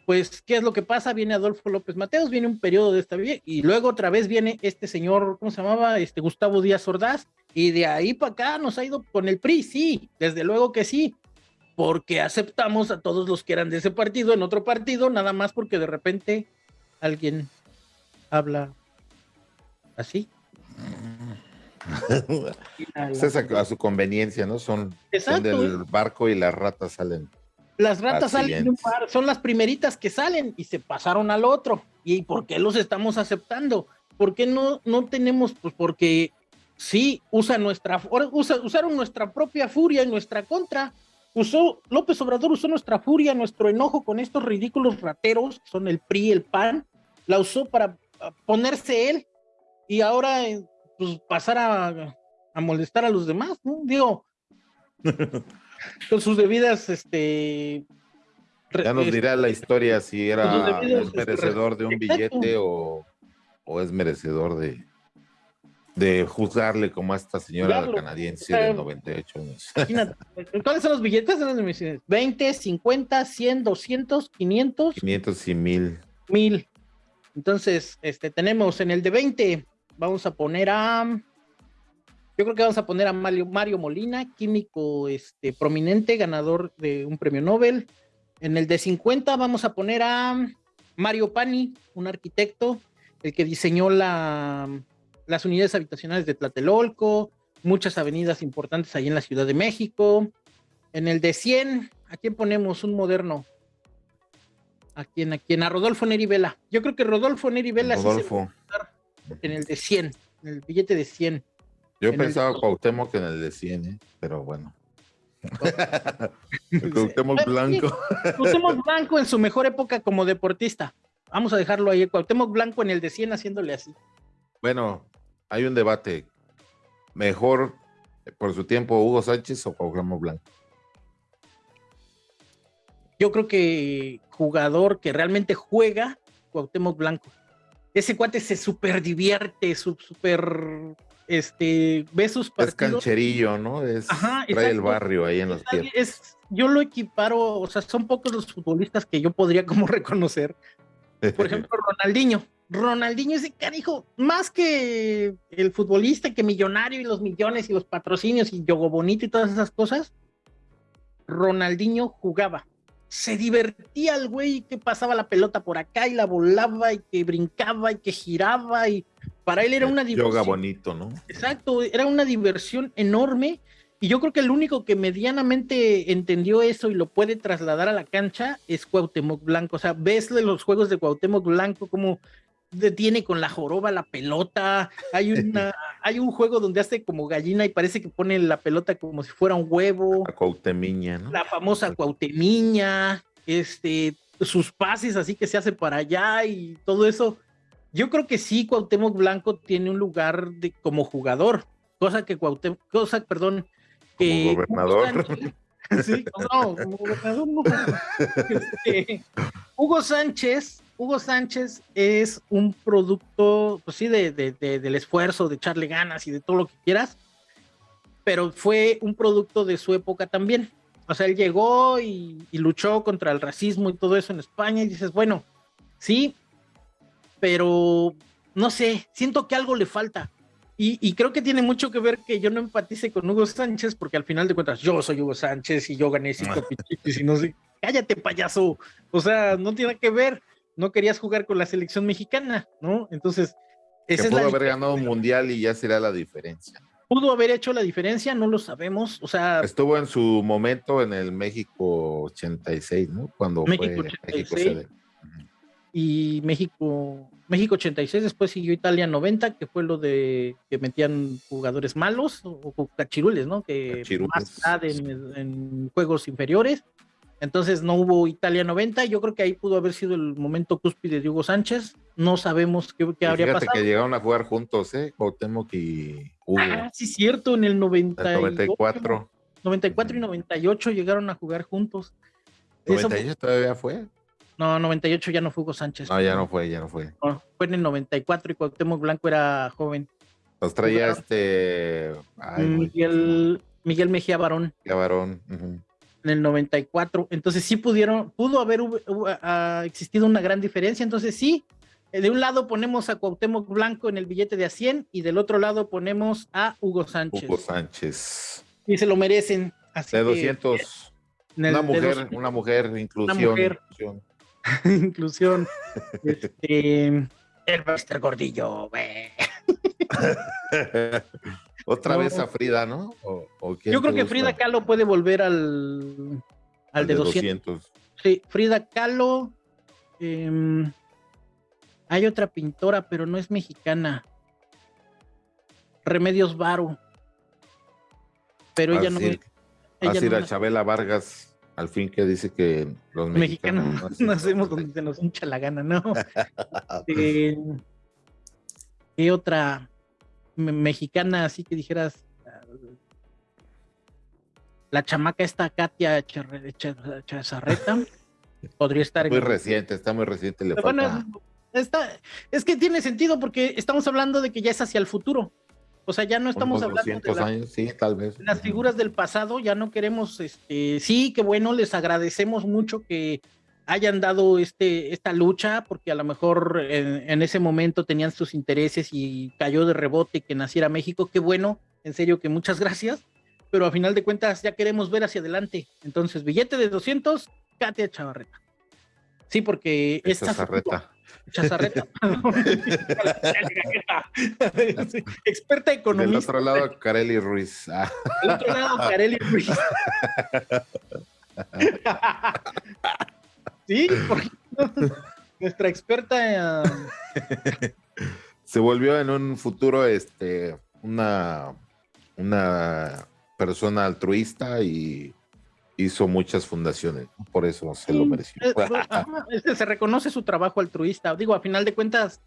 pues, ¿qué es lo que pasa? Viene Adolfo López Mateos, viene un periodo de estabilidad y luego otra vez viene este señor, ¿cómo se llamaba? Este Gustavo Díaz Ordaz, y de ahí para acá nos ha ido con el PRI, sí, desde luego que sí, porque aceptamos a todos los que eran de ese partido en otro partido, nada más porque de repente alguien habla así. es a, su conveniencia, ¿no? Son, del barco y las ratas salen. Las ratas salen de un son las primeritas que salen y se pasaron al otro. ¿Y por qué los estamos aceptando? ¿Por qué no, no tenemos? Pues porque sí, usa nuestra, usa, usaron nuestra propia furia en nuestra contra. Usó, López Obrador usó nuestra furia, nuestro enojo con estos ridículos rateros, son el PRI, el PAN, la usó para ponerse él y ahora eh, pues, pasar a, molestar a los demás, ¿no? Digo, con sus debidas, este... Ya nos dirá la historia si era este, merecedor de un billete o, es merecedor de, de juzgarle como a esta señora canadiense de 98 años. ¿Cuáles son los billetes? 20, 50, 100, 200, 500. 500 y 1000. 1000. Entonces, este, tenemos en el de 20, vamos a poner a, yo creo que vamos a poner a Mario, Mario Molina, químico este, prominente, ganador de un premio Nobel. En el de 50 vamos a poner a Mario Pani, un arquitecto, el que diseñó la, las unidades habitacionales de Tlatelolco, muchas avenidas importantes ahí en la Ciudad de México. En el de 100, ¿a quién ponemos? Un moderno. ¿A quién? ¿A quién? A Rodolfo Neri Vela. Yo creo que Rodolfo Neri Vela Rodolfo. Sí en el de 100, en el billete de 100. Yo pensaba Cuauhtémoc en el de 100, ¿eh? pero bueno. Cuauhtémoc Blanco. Cuauhtémoc Blanco en su mejor época como deportista. Vamos a dejarlo ahí. Cuauhtémoc Blanco en el de 100 haciéndole así. Bueno, hay un debate. Mejor por su tiempo Hugo Sánchez o Cuauhtémoc Blanco yo creo que jugador que realmente juega, Cuauhtémoc Blanco. Ese cuate se super divierte, super, este, ve sus partidos. Es cancherillo, ¿no? Es, trae el barrio ahí en los pies. Es, yo lo equiparo, o sea, son pocos los futbolistas que yo podría como reconocer. Por ejemplo, Ronaldinho. Ronaldinho ese carijo, más que el futbolista, que millonario y los millones y los patrocinios y Yogo Bonito y todas esas cosas, Ronaldinho jugaba se divertía el güey que pasaba la pelota por acá y la volaba y que brincaba y que giraba y para él era una diversión. Yoga bonito, ¿no? Exacto, era una diversión enorme y yo creo que el único que medianamente entendió eso y lo puede trasladar a la cancha es Cuauhtémoc Blanco. O sea, ves los juegos de Cuauhtémoc Blanco como detiene con la joroba la pelota. Hay una, hay un juego donde hace como gallina y parece que pone la pelota como si fuera un huevo. La cuautemiña, ¿no? La famosa cuautemiña, este, sus pases así que se hace para allá y todo eso. Yo creo que sí, Cuauhtémoc Blanco tiene un lugar de, como jugador, cosa que Cuauhtémoc, cosa, perdón, que gobernador. sí, no, como gobernador no. Este, Hugo Sánchez, Hugo Sánchez es un producto, pues sí, de, del esfuerzo, de echarle ganas y de todo lo que quieras, pero fue un producto de su época también. O sea, él llegó y, luchó contra el racismo y todo eso en España y dices, bueno, sí, pero no sé, siento que algo le falta. Y, creo que tiene mucho que ver que yo no empatice con Hugo Sánchez, porque al final de cuentas yo soy Hugo Sánchez y yo gané cinco pichitos y no sé, cállate payaso, o sea, no tiene que ver, no querías jugar con la selección mexicana, ¿no? Entonces, ese pudo haber ganado un mundial y ya será la diferencia. Pudo haber hecho la diferencia, no lo sabemos, o sea... Estuvo en su momento en el México 86, ¿no? Cuando México 86, y México, México 86, después siguió Italia 90, que fue lo de que metían jugadores malos o, cachirules, ¿no? Que más en, en, juegos inferiores. Entonces no hubo Italia 90, yo creo que ahí pudo haber sido el momento cúspide de Hugo Sánchez. No sabemos qué, qué habría fíjate que llegaron a jugar juntos, ¿eh? Cuauhtémoc y Hugo. Ah, sí, cierto, en el 94. 94 y 98 llegaron a jugar juntos. ¿98 todavía fue? No, 98 ya no fue Hugo Sánchez. No, ya no fue, ya no fue. fue en el 94 y Cuauhtémoc Blanco era joven. Los traía este... Miguel, Miguel Mejía Barón. Mejía Barón. En el 94. Entonces sí pudieron, pudo haber existido una gran diferencia. Entonces sí, de un lado ponemos a Cuauhtémoc Blanco en el billete de a 100 y del otro lado ponemos a Hugo Sánchez. Hugo Sánchez. Y se lo merecen. Así de 200. una, mujer, una mujer, inclusión. Una mujer. inclusión. inclusión. Este, el Buster Gordillo, Otra vez a Frida, ¿no? yo creo que Frida Kahlo puede volver al, al, de, 200. Sí, Frida Kahlo. Em, hay otra pintora, pero no es mexicana. Remedios Varo. Pero ella no. Ella no Chabela Vargas al fin que dice que los mexicanos, no hacemos donde se nos hincha la gana, ¿no? eh, ¿Qué otra mexicana así que dijeras? La chamaca esta Katia Chazarreta podría estar muy reciente, está muy reciente. Le está, es que tiene sentido porque estamos hablando de que ya es hacia el futuro. O sea, ya no estamos hablando de años, sí, tal vez. las figuras del pasado, ya no queremos, este, sí, que bueno, les agradecemos mucho que hayan dado este, esta lucha, porque a lo mejor en, ese momento tenían sus intereses y cayó de rebote que naciera México, qué bueno, en serio que muchas gracias, pero a final de cuentas ya queremos ver hacia adelante. Entonces, billete de 200, Katia Chavarreta. Sí, porque esta... Chavarreta. Chazarreta. Experta economista. Del otro lado, Carely Ruiz. Del otro lado, Carely Ruiz. sí, nuestra experta. Se volvió en un futuro este, una, una persona altruista y hizo muchas fundaciones, por eso se lo mereció. se reconoce su trabajo altruista. Digo, a final de cuentas,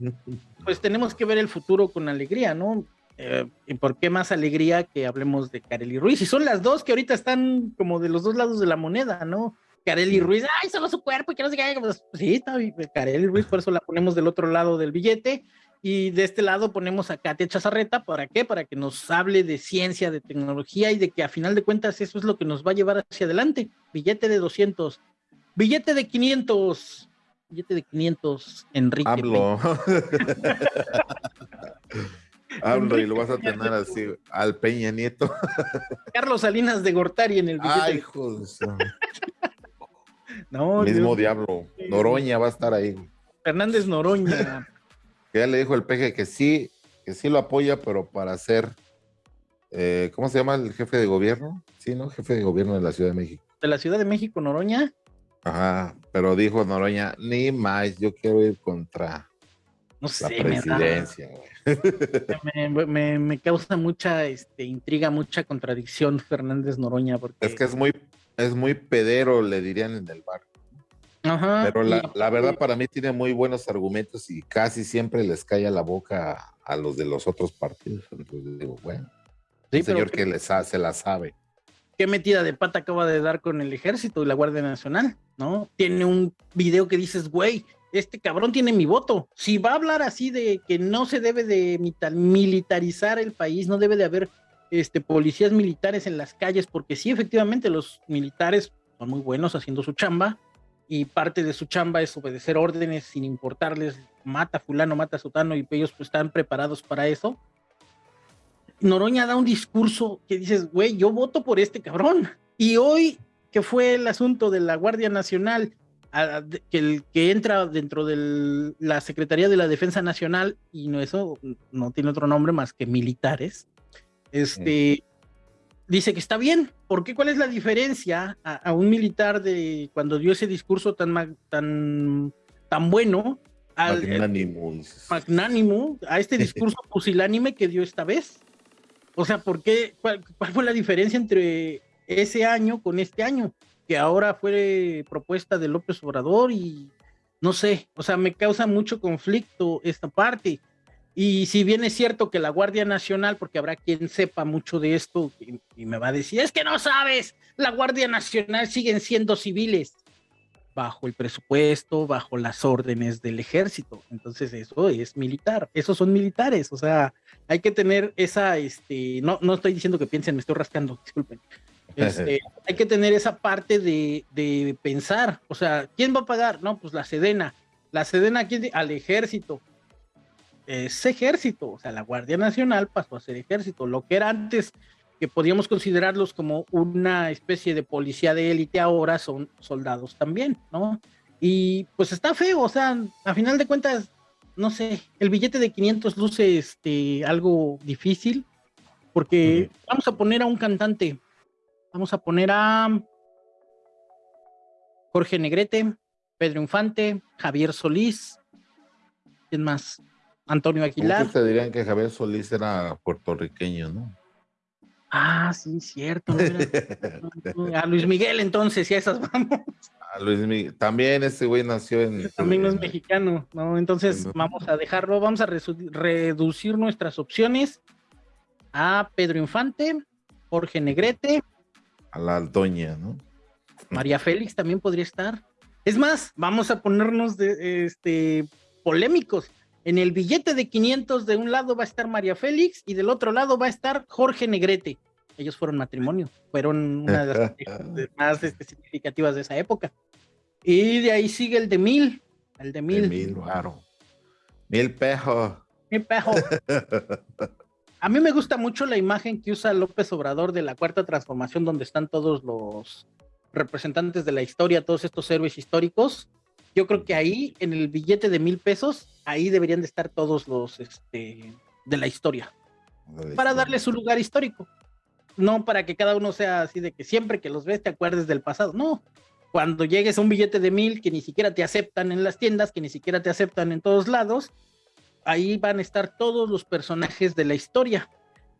pues tenemos que ver el futuro con alegría, ¿no? Eh, ¿Y por qué más alegría que hablemos de Kareli Ruiz? Y son las dos que ahorita están como de los dos lados de la moneda, ¿no? Kareli Ruiz, ay, solo su cuerpo y que no sé qué. Pues, sí, está Kareli Ruiz, por eso la ponemos del otro lado del billete. Y de este lado ponemos a Katia Chazarreta, ¿para qué? Para que nos hable de ciencia, de tecnología y de que a final de cuentas eso es lo que nos va a llevar hacia adelante. Billete de 200, billete de 500, billete de 500, Enrique. Hablo. Hablo y lo vas a tener así al Peña Nieto. Carlos Salinas de Gortari en el billete. Ay, joder. no, Mismo diablo. Noroña va a estar ahí. Fernández Noroña ya le dijo el peje que sí, que sí lo apoya, pero para ser, eh, ¿cómo se llama el jefe de gobierno? Sí, ¿no? Jefe de gobierno de la Ciudad de México. ¿De la Ciudad de México, Noroña? Ajá, pero dijo Noroña, ni más, yo quiero ir contra. no sé, presidencia, me, me, causa mucha este, intriga, mucha contradicción Fernández Noroña. Porque... Es que es muy, es muy pedero, le dirían en el bar. Pero la, verdad para mí tiene muy buenos argumentos y casi siempre les calla la boca a, los de los otros partidos. Entonces digo, bueno, señor que les se la sabe. Qué metida de pata acaba de dar con el ejército y la Guardia Nacional, ¿no? Tiene un video que dices, güey, este cabrón tiene mi voto. Si va a hablar así de que no se debe de militarizar el país, no debe de haber este, policías militares en las calles, porque sí, efectivamente, los militares son muy buenos haciendo su chamba, y parte de su chamba es obedecer órdenes sin importarles, mata fulano, mata sotano, y ellos pues están preparados para eso. Noroña da un discurso que dices, güey, yo voto por este cabrón. Y hoy, que fue el asunto de la Guardia Nacional, que, el, que entra dentro de la Secretaría de la Defensa Nacional, y no eso no tiene otro nombre más que militares, este, dice que está bien. ¿Por qué? ¿Cuál es la diferencia a, un militar de cuando dio ese discurso tan, tan, tan bueno? Al, magnánimo. a este discurso pusilánime que dio esta vez. O sea, ¿por qué? Cuál, fue la diferencia entre ese año con este año? Que ahora fue propuesta de López Obrador y no sé, o sea, me causa mucho conflicto esta parte. Y si bien es cierto que la Guardia Nacional, porque habrá quien sepa mucho de esto y, me va a decir, es que no sabes, la Guardia Nacional siguen siendo civiles bajo el presupuesto, bajo las órdenes del ejército. Entonces eso es militar, esos son militares, o sea, hay que tener esa, este, no, no estoy diciendo que piensen, me estoy rascando, disculpen. Este, hay que tener esa parte de, de, pensar, o sea, ¿quién va a pagar? No, pues la Sedena. La Sedena, ¿quién? Al ejército es ejército, o sea, la Guardia Nacional pasó a ser ejército, lo que era antes que podíamos considerarlos como una especie de policía de élite, ahora son soldados también, ¿no? Y pues está feo, o sea, a final de cuentas, no sé, el billete de 500 luce este, algo difícil, porque vamos a poner a un cantante, vamos a poner a Jorge Negrete, Pedro Infante, Javier Solís, ¿quién más? Antonio Aguilar. te dirían que Javier Solís era puertorriqueño, ¿no? Ah, sí, cierto. a Luis Miguel entonces, y a esas vamos. A Luis Miguel. También ese güey nació en... También es mexicano, ¿no? Entonces vamos a dejarlo, vamos a reducir nuestras opciones a Pedro Infante, Jorge Negrete. A la Altoña, ¿no? María Félix también podría estar. Es más, vamos a ponernos de, este, polémicos. En el billete de 500 de un lado va a estar María Félix y del otro lado va a estar Jorge Negrete. Ellos fueron matrimonio, fueron una de las más este, significativas de esa época. Y de ahí sigue el de mil, el de mil. mil, claro. Mil pejo. Mil. A mí me gusta mucho la imagen que usa López Obrador de la cuarta transformación, donde están todos los representantes de la historia, todos estos héroes históricos, yo creo que ahí, en el billete de mil pesos, ahí deberían de estar todos los este, de la historia. para darle su lugar histórico. No para que cada uno sea así de que siempre que los ves te acuerdes del pasado. No. Cuando llegues a un billete de mil que ni siquiera te aceptan en las tiendas, que ni siquiera te aceptan en todos lados, ahí van a estar todos los personajes de la historia.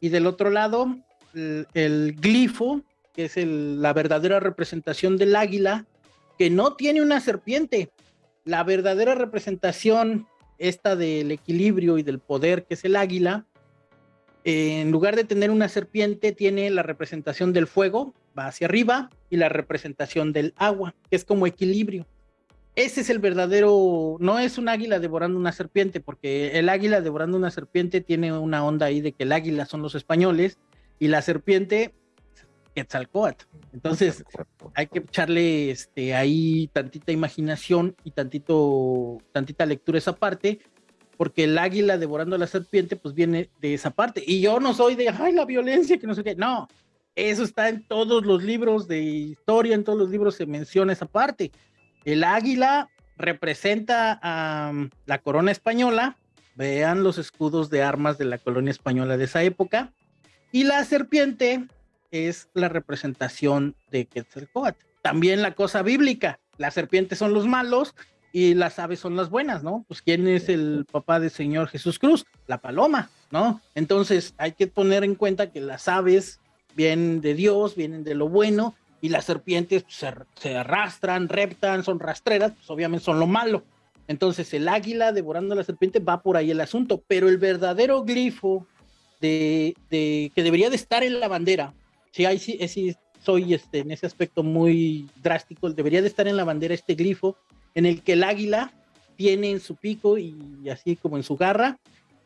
Y del otro lado, el, glifo, que es la verdadera representación del águila, que no tiene una serpiente, la verdadera representación esta del equilibrio y del poder que es el águila, en lugar de tener una serpiente, tiene la representación del fuego, va hacia arriba, y la representación del agua, que es como equilibrio. Ese es el verdadero, no es un águila devorando una serpiente, porque el águila devorando una serpiente tiene una onda ahí de que el águila son los españoles y la serpiente Quetzalcoatl. Entonces, hay que echarle este, ahí tantita imaginación y tantito, tantita lectura esa parte, porque el águila devorando a la serpiente, pues viene de esa parte. Y yo no soy de, ay, la violencia, que no sé qué. No, eso está en todos los libros de historia, en todos los libros se menciona esa parte. El águila representa a la corona española, vean los escudos de armas de la colonia española de esa época, y la serpiente es la representación de Quetzalcoatl. También la cosa bíblica, las serpientes son los malos y las aves son las buenas, ¿no? Pues ¿quién es el papá del Señor Jesús Cruz? La paloma, ¿no? Entonces hay que poner en cuenta que las aves vienen de Dios, vienen de lo bueno, y las serpientes pues, se, arrastran, reptan, son rastreras, pues obviamente son lo malo. Entonces el águila devorando a la serpiente va por ahí el asunto, pero el verdadero glifo de, que debería de estar en la bandera, si hay, sí, sí, soy este, en ese aspecto muy drástico, debería de estar en la bandera este glifo en el que el águila tiene en su pico y así como en su garra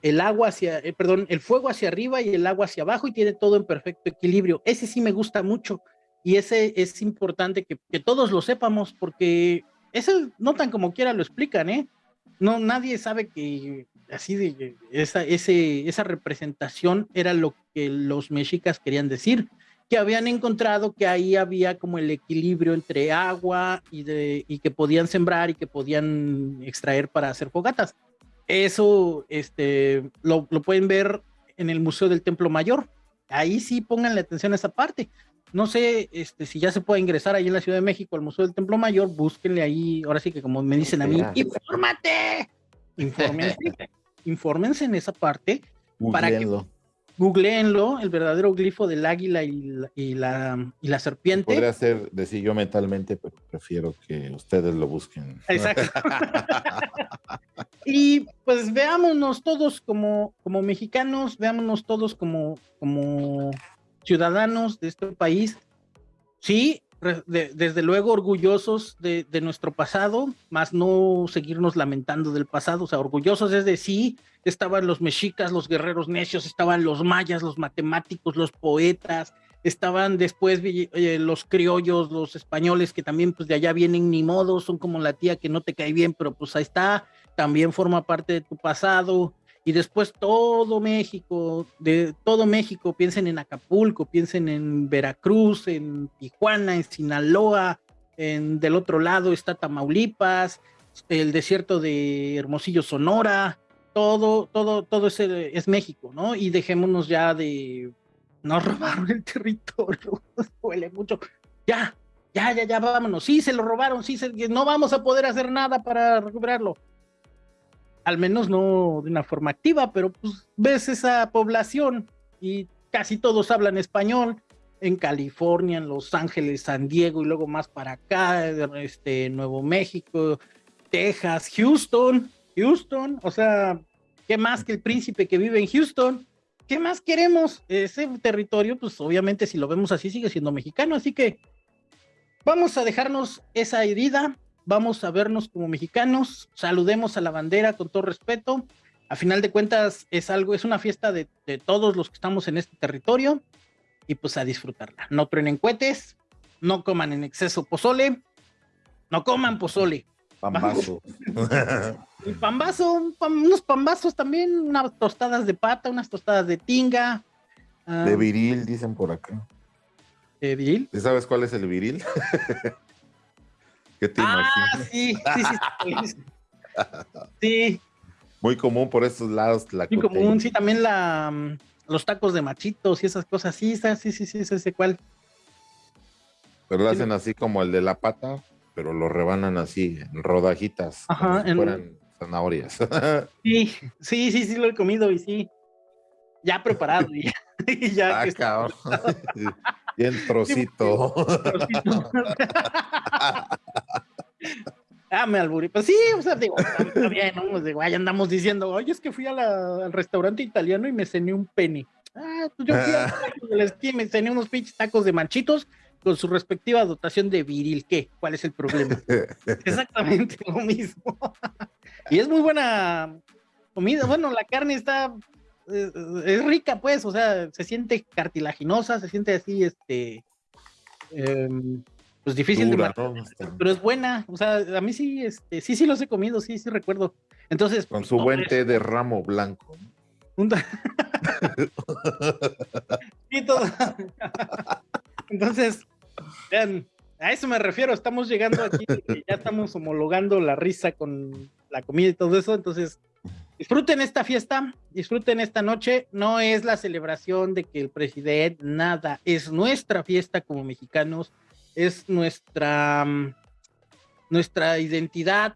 el agua hacia, eh, perdón, el fuego hacia arriba y el agua hacia abajo y tiene todo en perfecto equilibrio. Ese sí me gusta mucho y ese es importante que, todos lo sepamos porque ese no tan como quiera lo explican, ¿eh? No, nadie sabe que así de esa, ese, esa representación era lo que los mexicas querían decir que habían encontrado que ahí había como el equilibrio entre agua y, de, y que podían sembrar y que podían extraer para hacer fogatas. Eso este, lo, lo pueden ver en el Museo del Templo Mayor. Ahí sí pongan la atención a esa parte. No sé este, si ya se puede ingresar ahí en la Ciudad de México al Museo del Templo Mayor, búsquenle ahí, ahora sí que como me dicen a mí, infórmate, infórmense, infórmense en esa parte para que googleenlo, el verdadero glifo del águila y la, y la, y la serpiente. Podría ser decir yo mentalmente, pero prefiero que ustedes lo busquen. Exacto. y pues veámonos todos como, como mexicanos, veámonos todos como, como ciudadanos de este país. Sí, desde luego orgullosos de, nuestro pasado, más no seguirnos lamentando del pasado, o sea, orgullosos es de sí, estaban los mexicas, los guerreros necios, estaban los mayas, los matemáticos, los poetas, estaban después eh, los criollos, los españoles que también pues de allá vienen ni modo, son como la tía que no te cae bien, pero pues ahí está, también forma parte de tu pasado, y después todo México, de todo México, piensen en Acapulco, piensen en Veracruz, en Tijuana, en Sinaloa, en del otro lado está Tamaulipas, el desierto de Hermosillo, Sonora, todo, todo, todo ese es México, ¿no? Y dejémonos ya de nos robaron el territorio, huele mucho. Ya, ya, ya, ya, vámonos. Sí, se lo robaron, sí, no vamos a poder hacer nada para recuperarlo al menos no de una forma activa, pero pues ves esa población y casi todos hablan español en California, en Los Ángeles, San Diego y luego más para acá, este, Nuevo México, Texas, Houston, Houston, o sea, ¿qué más que el príncipe que vive en Houston? ¿Qué más queremos? Ese territorio, pues obviamente si lo vemos así sigue siendo mexicano, así que vamos a dejarnos esa herida, vamos a vernos como mexicanos, saludemos a la bandera con todo respeto. A final de cuentas es algo, es una fiesta de, todos los que estamos en este territorio y pues a disfrutarla. No truenen cohetes, no coman en exceso pozole, no coman pozole. Pambazo. pambazo, unos pambazos también, unas tostadas de pata, unas tostadas de tinga. de viril, dicen por acá. ¿De viril? ¿Sabes cuál es el viril? ¿Qué te ah, Sí, sí, sí. sí. Muy común por estos lados. La Muy común, sí, también la, mm, los tacos de machitos y esas cosas. Sí, sí, sí, sí, ese cuál. Pero lo hacen así como el de la pata, pero lo rebanan así, en rodajitas. Ajá, como si fueran zanahorias. sí, sí, sí, sí, lo he comido y sí. Ya preparado. y ya, ah, cabrón. Bien trocito. Ah, me alburí. Pues sí, o sea, digo, está bien, ¿no? Pues digo, andamos diciendo, oye, es que fui al restaurante italiano y me cené un penny. Ah, pues yo fui a la esquina y me cené unos pinches tacos de manchitos con su respectiva dotación de viril. ¿Qué? ¿Cuál es el problema? Exactamente lo mismo. y es muy buena comida. Bueno, la carne está es, rica, pues, o sea, se siente cartilaginosa, se siente así, este, em, pues difícil de matar, pero es buena, o sea, a mí sí, este, sí, sí los he comido, sí, sí recuerdo. Entonces, con su buen té de ramo blanco. Entonces, vean, a eso me refiero, estamos llegando aquí, ya estamos homologando la risa con la comida y todo eso, entonces Disfruten esta fiesta, disfruten esta noche. No es la celebración de que el presidente, nada, es nuestra fiesta como mexicanos, es nuestra, mm, nuestra identidad.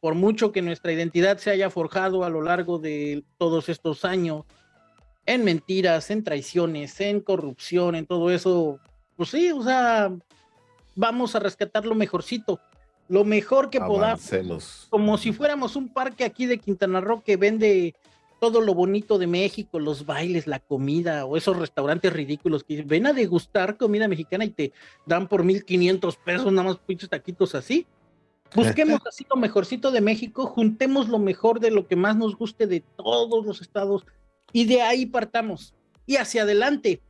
Por mucho que nuestra identidad se haya forjado a lo largo de todos estos años, en mentiras, en traiciones, en corrupción, en todo eso, pues sí, o sea, vamos a rescatar lo mejorcito, lo mejor que podamos, como si fuéramos un parque aquí de Quintana Roo que vende todo lo bonito de México, los bailes, la comida, o esos restaurantes ridículos que ven a degustar comida mexicana y te dan por 1500 pesos nada más pinches taquitos así. Busquemos así lo mejorcito de México, juntemos lo mejor de lo que más nos guste de todos los estados y de ahí partamos y hacia adelante.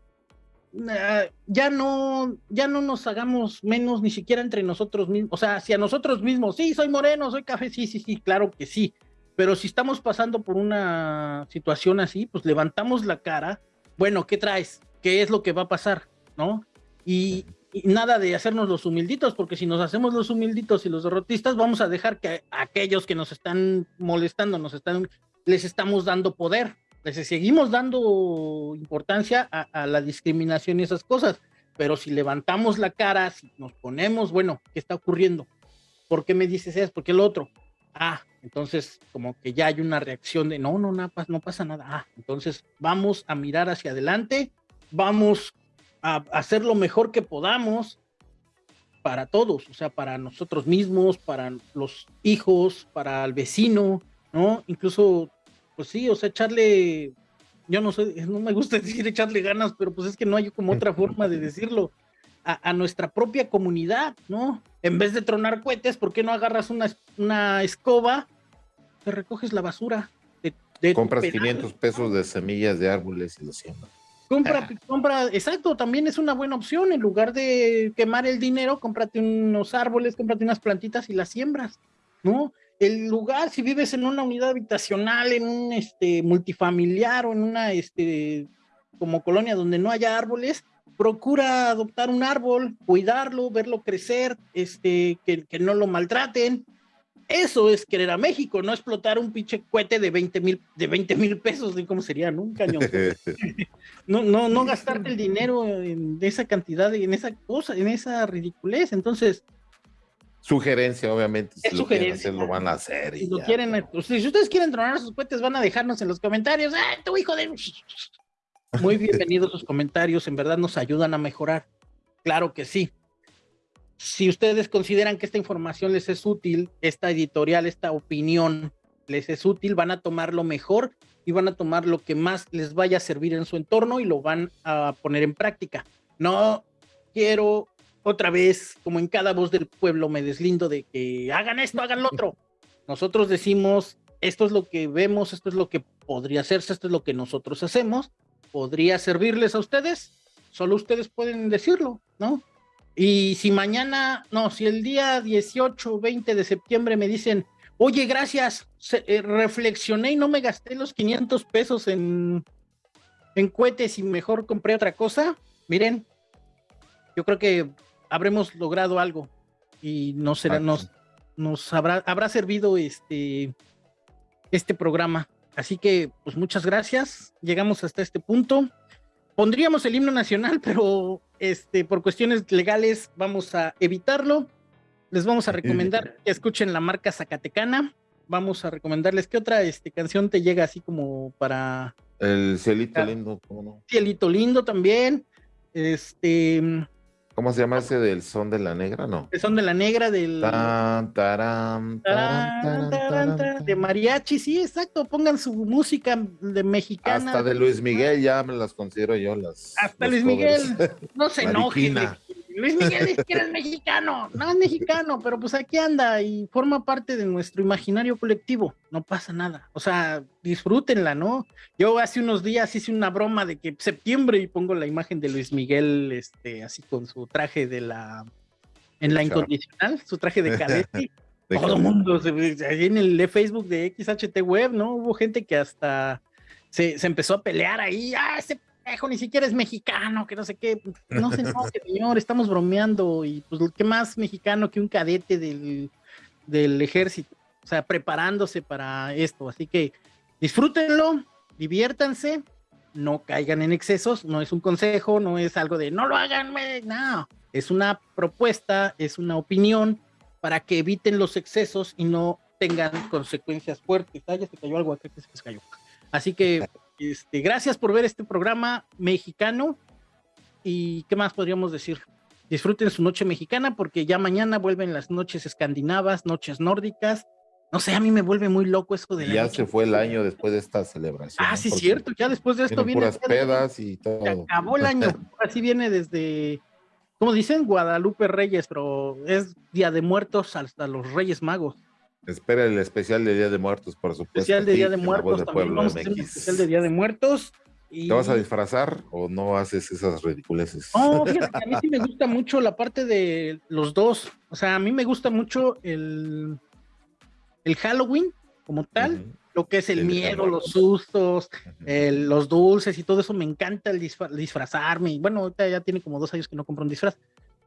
ya no, ya no nos hagamos menos ni siquiera entre nosotros mismos, o sea, hacia nosotros mismos, sí, soy moreno, soy café, sí, sí, sí, claro que sí, pero si estamos pasando por una situación así, pues levantamos la cara, bueno, ¿qué traes? ¿Qué es lo que va a pasar? ¿No? Y, nada de hacernos los humilditos, porque si nos hacemos los humilditos y los derrotistas, vamos a dejar que aquellos que nos están molestando, nos están, les estamos dando poder, les seguimos dando importancia a, a la discriminación y esas cosas, pero si levantamos la cara, si nos ponemos, bueno, ¿qué está ocurriendo? ¿Por qué me dices eso? ¿Por qué el otro? Ah, entonces, como que ya hay una reacción de no, no, no, no pasa nada. Ah, entonces vamos a mirar hacia adelante, vamos a hacer lo mejor que podamos para todos, o sea, para nosotros mismos, para los hijos, para el vecino, ¿no? Incluso, pues sí, o sea, echarle, yo no sé, no me gusta decir echarle ganas, pero pues es que no hay como otra forma de decirlo a, nuestra propia comunidad, ¿no? En vez de tronar cohetes, ¿por qué no agarras una, una escoba, te recoges la basura? De, Compras 500 pesos de semillas de árboles y lo siembras. Compra, compra, exacto, también es una buena opción. En lugar de quemar el dinero, cómprate unos árboles, cómprate unas plantitas y las siembras, ¿no? El lugar, si vives en una unidad habitacional, en un este, multifamiliar o en una este, como colonia donde no haya árboles, procura adoptar un árbol, cuidarlo, verlo crecer, este, que, no lo maltraten. Eso es querer a México, no explotar un pinche cohete de 20 mil de 20 mil pesos, ¿cómo sería? ¿no? Un cañón. no, no, no gastarte el dinero en esa cantidad, en esa cosa, en esa ridiculez. Entonces, Sugerencia, obviamente. Si sugerencia. Lo, van a hacer. Si, lo quieren, pues, si ustedes quieren tronar sus cohetes, van a dejarnos en los comentarios. ¡Ay, tu hijo de! Muy bienvenidos sus comentarios, en verdad nos ayudan a mejorar. Claro que sí. Si ustedes consideran que esta información les es útil, esta editorial, esta opinión les es útil, van a tomar lo mejor y van a tomar lo que más les vaya a servir en su entorno y lo van a poner en práctica. No quiero otra vez, como en cada voz del pueblo, me deslindo de que hagan esto, hagan lo otro. Nosotros decimos, esto es lo que vemos, esto es lo que podría hacerse, esto es lo que nosotros hacemos podría servirles a ustedes, solo ustedes pueden decirlo, ¿no? Y si mañana, no, si el día 18 o 20 de septiembre me dicen, oye, gracias, eh, reflexioné y no me gasté los 500 pesos en, en cohetes y mejor compré otra cosa, miren, yo creo que habremos logrado algo y no será, nos, nos habrá, habrá servido este, este programa. Así que, pues muchas gracias. Llegamos hasta este punto. Pondríamos el himno nacional, pero este, por cuestiones legales vamos a evitarlo. Les vamos a recomendar que escuchen la marca Zacatecana. Vamos a recomendarles qué otra este, canción te llega así como para. El cielito lindo, ¿cómo no? Cielito lindo también. Este. ¿Cómo se llama ese del son de la negra? No. El son de la negra del. de mariachi, sí, exacto. Pongan su música de mexicana. Hasta de Luis Miguel ya me las considero yo las. Hasta Luis Miguel. No se enoje. Luis Miguel es que eres mexicano, no es mexicano, pero pues aquí anda y forma parte de nuestro imaginario colectivo, no pasa nada, o sea, disfrútenla, ¿no? Yo hace unos días hice una broma de que septiembre y pongo la imagen de Luis Miguel, este, así con su traje de la, en la incondicional, su traje de cadete. Todo el mundo, ahí en el Facebook de XHT Web, ¿no? Hubo gente que hasta se, se empezó a pelear ahí, ah, ese ni siquiera es mexicano, que no sé qué. No sé, no, señor, estamos bromeando. Y pues, ¿qué más mexicano que un cadete del, del ejército? O sea, preparándose para esto. Así que disfrútenlo, diviértanse, no caigan en excesos. No es un consejo, no es algo de no lo hagan, no. Es una propuesta, es una opinión para que eviten los excesos y no tengan consecuencias fuertes. Ah, ya se cayó algo acá que se cayó. Así que este, gracias por ver este programa mexicano. ¿Y qué más podríamos decir? Disfruten su noche mexicana porque ya mañana vuelven las noches escandinavas, noches nórdicas. No sé, a mí me vuelve muy loco eso de... ya se fue el año después de esta celebración. Ah, sí, cierto, ya después de esto viene... Puras pedas y todo. Se acabó el año, así viene desde, ¿cómo dicen? Guadalupe Reyes, pero es Día de Muertos hasta los Reyes Magos. Espera el especial de Día de Muertos, por supuesto. Especial de Día de Muertos, también vamos a hacer un especial de Día de Muertos. ¿Te vas a disfrazar o no haces esas ridiculeces? No, fíjate que a mí sí me gusta mucho la parte de los dos. O sea, a mí me gusta mucho el, el Halloween como tal, lo que es el, miedo, los sustos, los dulces y todo eso. Me encanta el disfrazarme. Bueno, ahorita ya tiene como dos años que no compro un disfraz,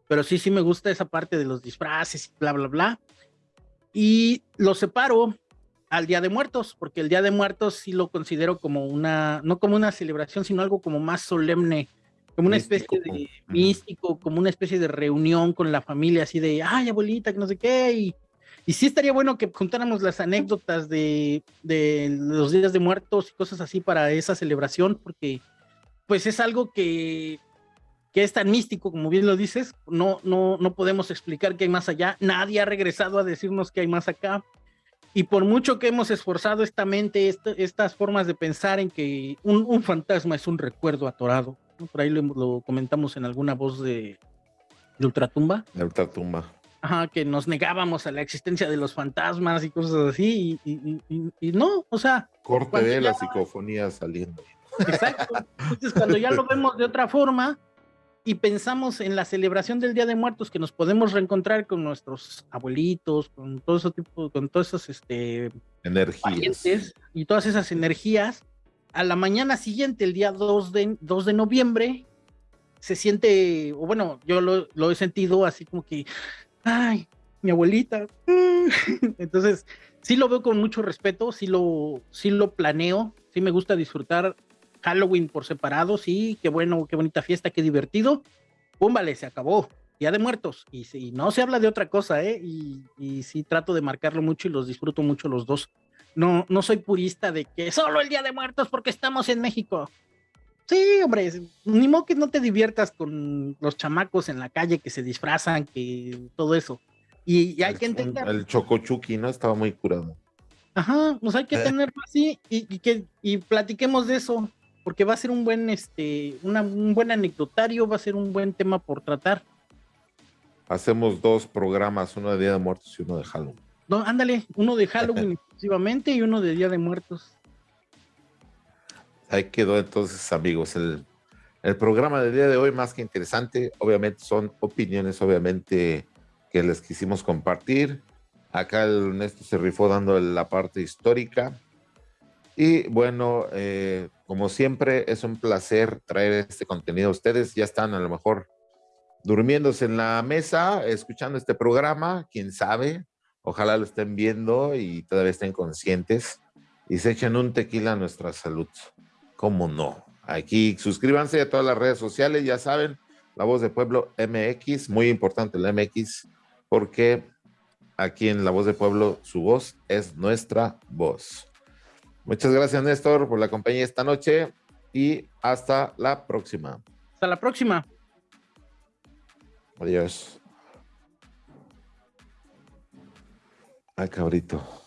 pero sí, sí me gusta esa parte de los disfraces y bla, bla, bla. Y lo separo al Día de Muertos, porque el Día de Muertos sí lo considero como una, no como una celebración, sino algo como más solemne, como una especie de místico, como una especie de reunión con la familia, así de, ay, abuelita, que no sé qué, y, y sí estaría bueno que contáramos las anécdotas de, de los días de muertos y cosas así para esa celebración, porque pues es algo que que es tan místico, como bien lo dices, no, no, no podemos explicar qué hay más allá. Nadie ha regresado a decirnos que hay más acá. Y por mucho que hemos esforzado esta mente, estas formas de pensar en que un, fantasma es un recuerdo atorado, por ahí lo, comentamos en alguna voz de, de Ultratumba. De Ultratumba. Ajá, que nos negábamos a la existencia de los fantasmas y cosas así, y, no, o sea. Corte de la psicofonía saliendo. Exacto. Entonces, cuando ya lo vemos de otra forma, y pensamos en la celebración del Día de Muertos que nos podemos reencontrar con nuestros abuelitos, con todo ese tipo, con todas esas este, energías y todas esas energías, a la mañana siguiente, el día 2 de, 2 de noviembre, se siente, o bueno, yo lo, he sentido así como que, ay, mi abuelita. Entonces, sí lo veo con mucho respeto, sí lo, sí lo planeo, sí me gusta disfrutar Halloween por separado, sí, qué bueno, qué bonita fiesta, qué divertido. Pum, vale, se acabó. Día de Muertos. Y, no se habla de otra cosa, ¿eh? Y, y, sí trato de marcarlo mucho y los disfruto mucho los dos. No, no soy purista de que solo el Día de Muertos porque estamos en México. Sí, hombre, ni modo que no te diviertas con los chamacos en la calle que se disfrazan, que todo eso. Y, hay que entender. El Chocochuki, ¿no? Estaba muy curado. Ajá, pues hay que eh. tenerlo así y, y, que y platiquemos de eso porque va a ser un buen, este, un buen anecdotario, va a ser un buen tema por tratar. Hacemos dos programas, uno de Día de Muertos y uno de Halloween. No, ándale, uno de Halloween exclusivamente y uno de Día de Muertos. Ahí quedó entonces, amigos, el, el programa del día de hoy más que interesante. Obviamente son opiniones, obviamente, que les quisimos compartir. Acá el Néstor se rifó dando la parte histórica y bueno, eh, como siempre, es un placer traer este contenido a ustedes. Ya están a lo mejor durmiéndose en la mesa, escuchando este programa, quién sabe. Ojalá lo estén viendo y todavía estén conscientes y se echen un tequila a nuestra salud. ¿Cómo no? Aquí suscríbanse a todas las redes sociales, ya saben, La Voz de Pueblo MX, muy importante la MX, porque aquí en La Voz de Pueblo su voz es nuestra voz. Muchas gracias, Néstor, por la compañía esta noche y hasta la próxima. Hasta la próxima. Adiós. Ay, cabrito.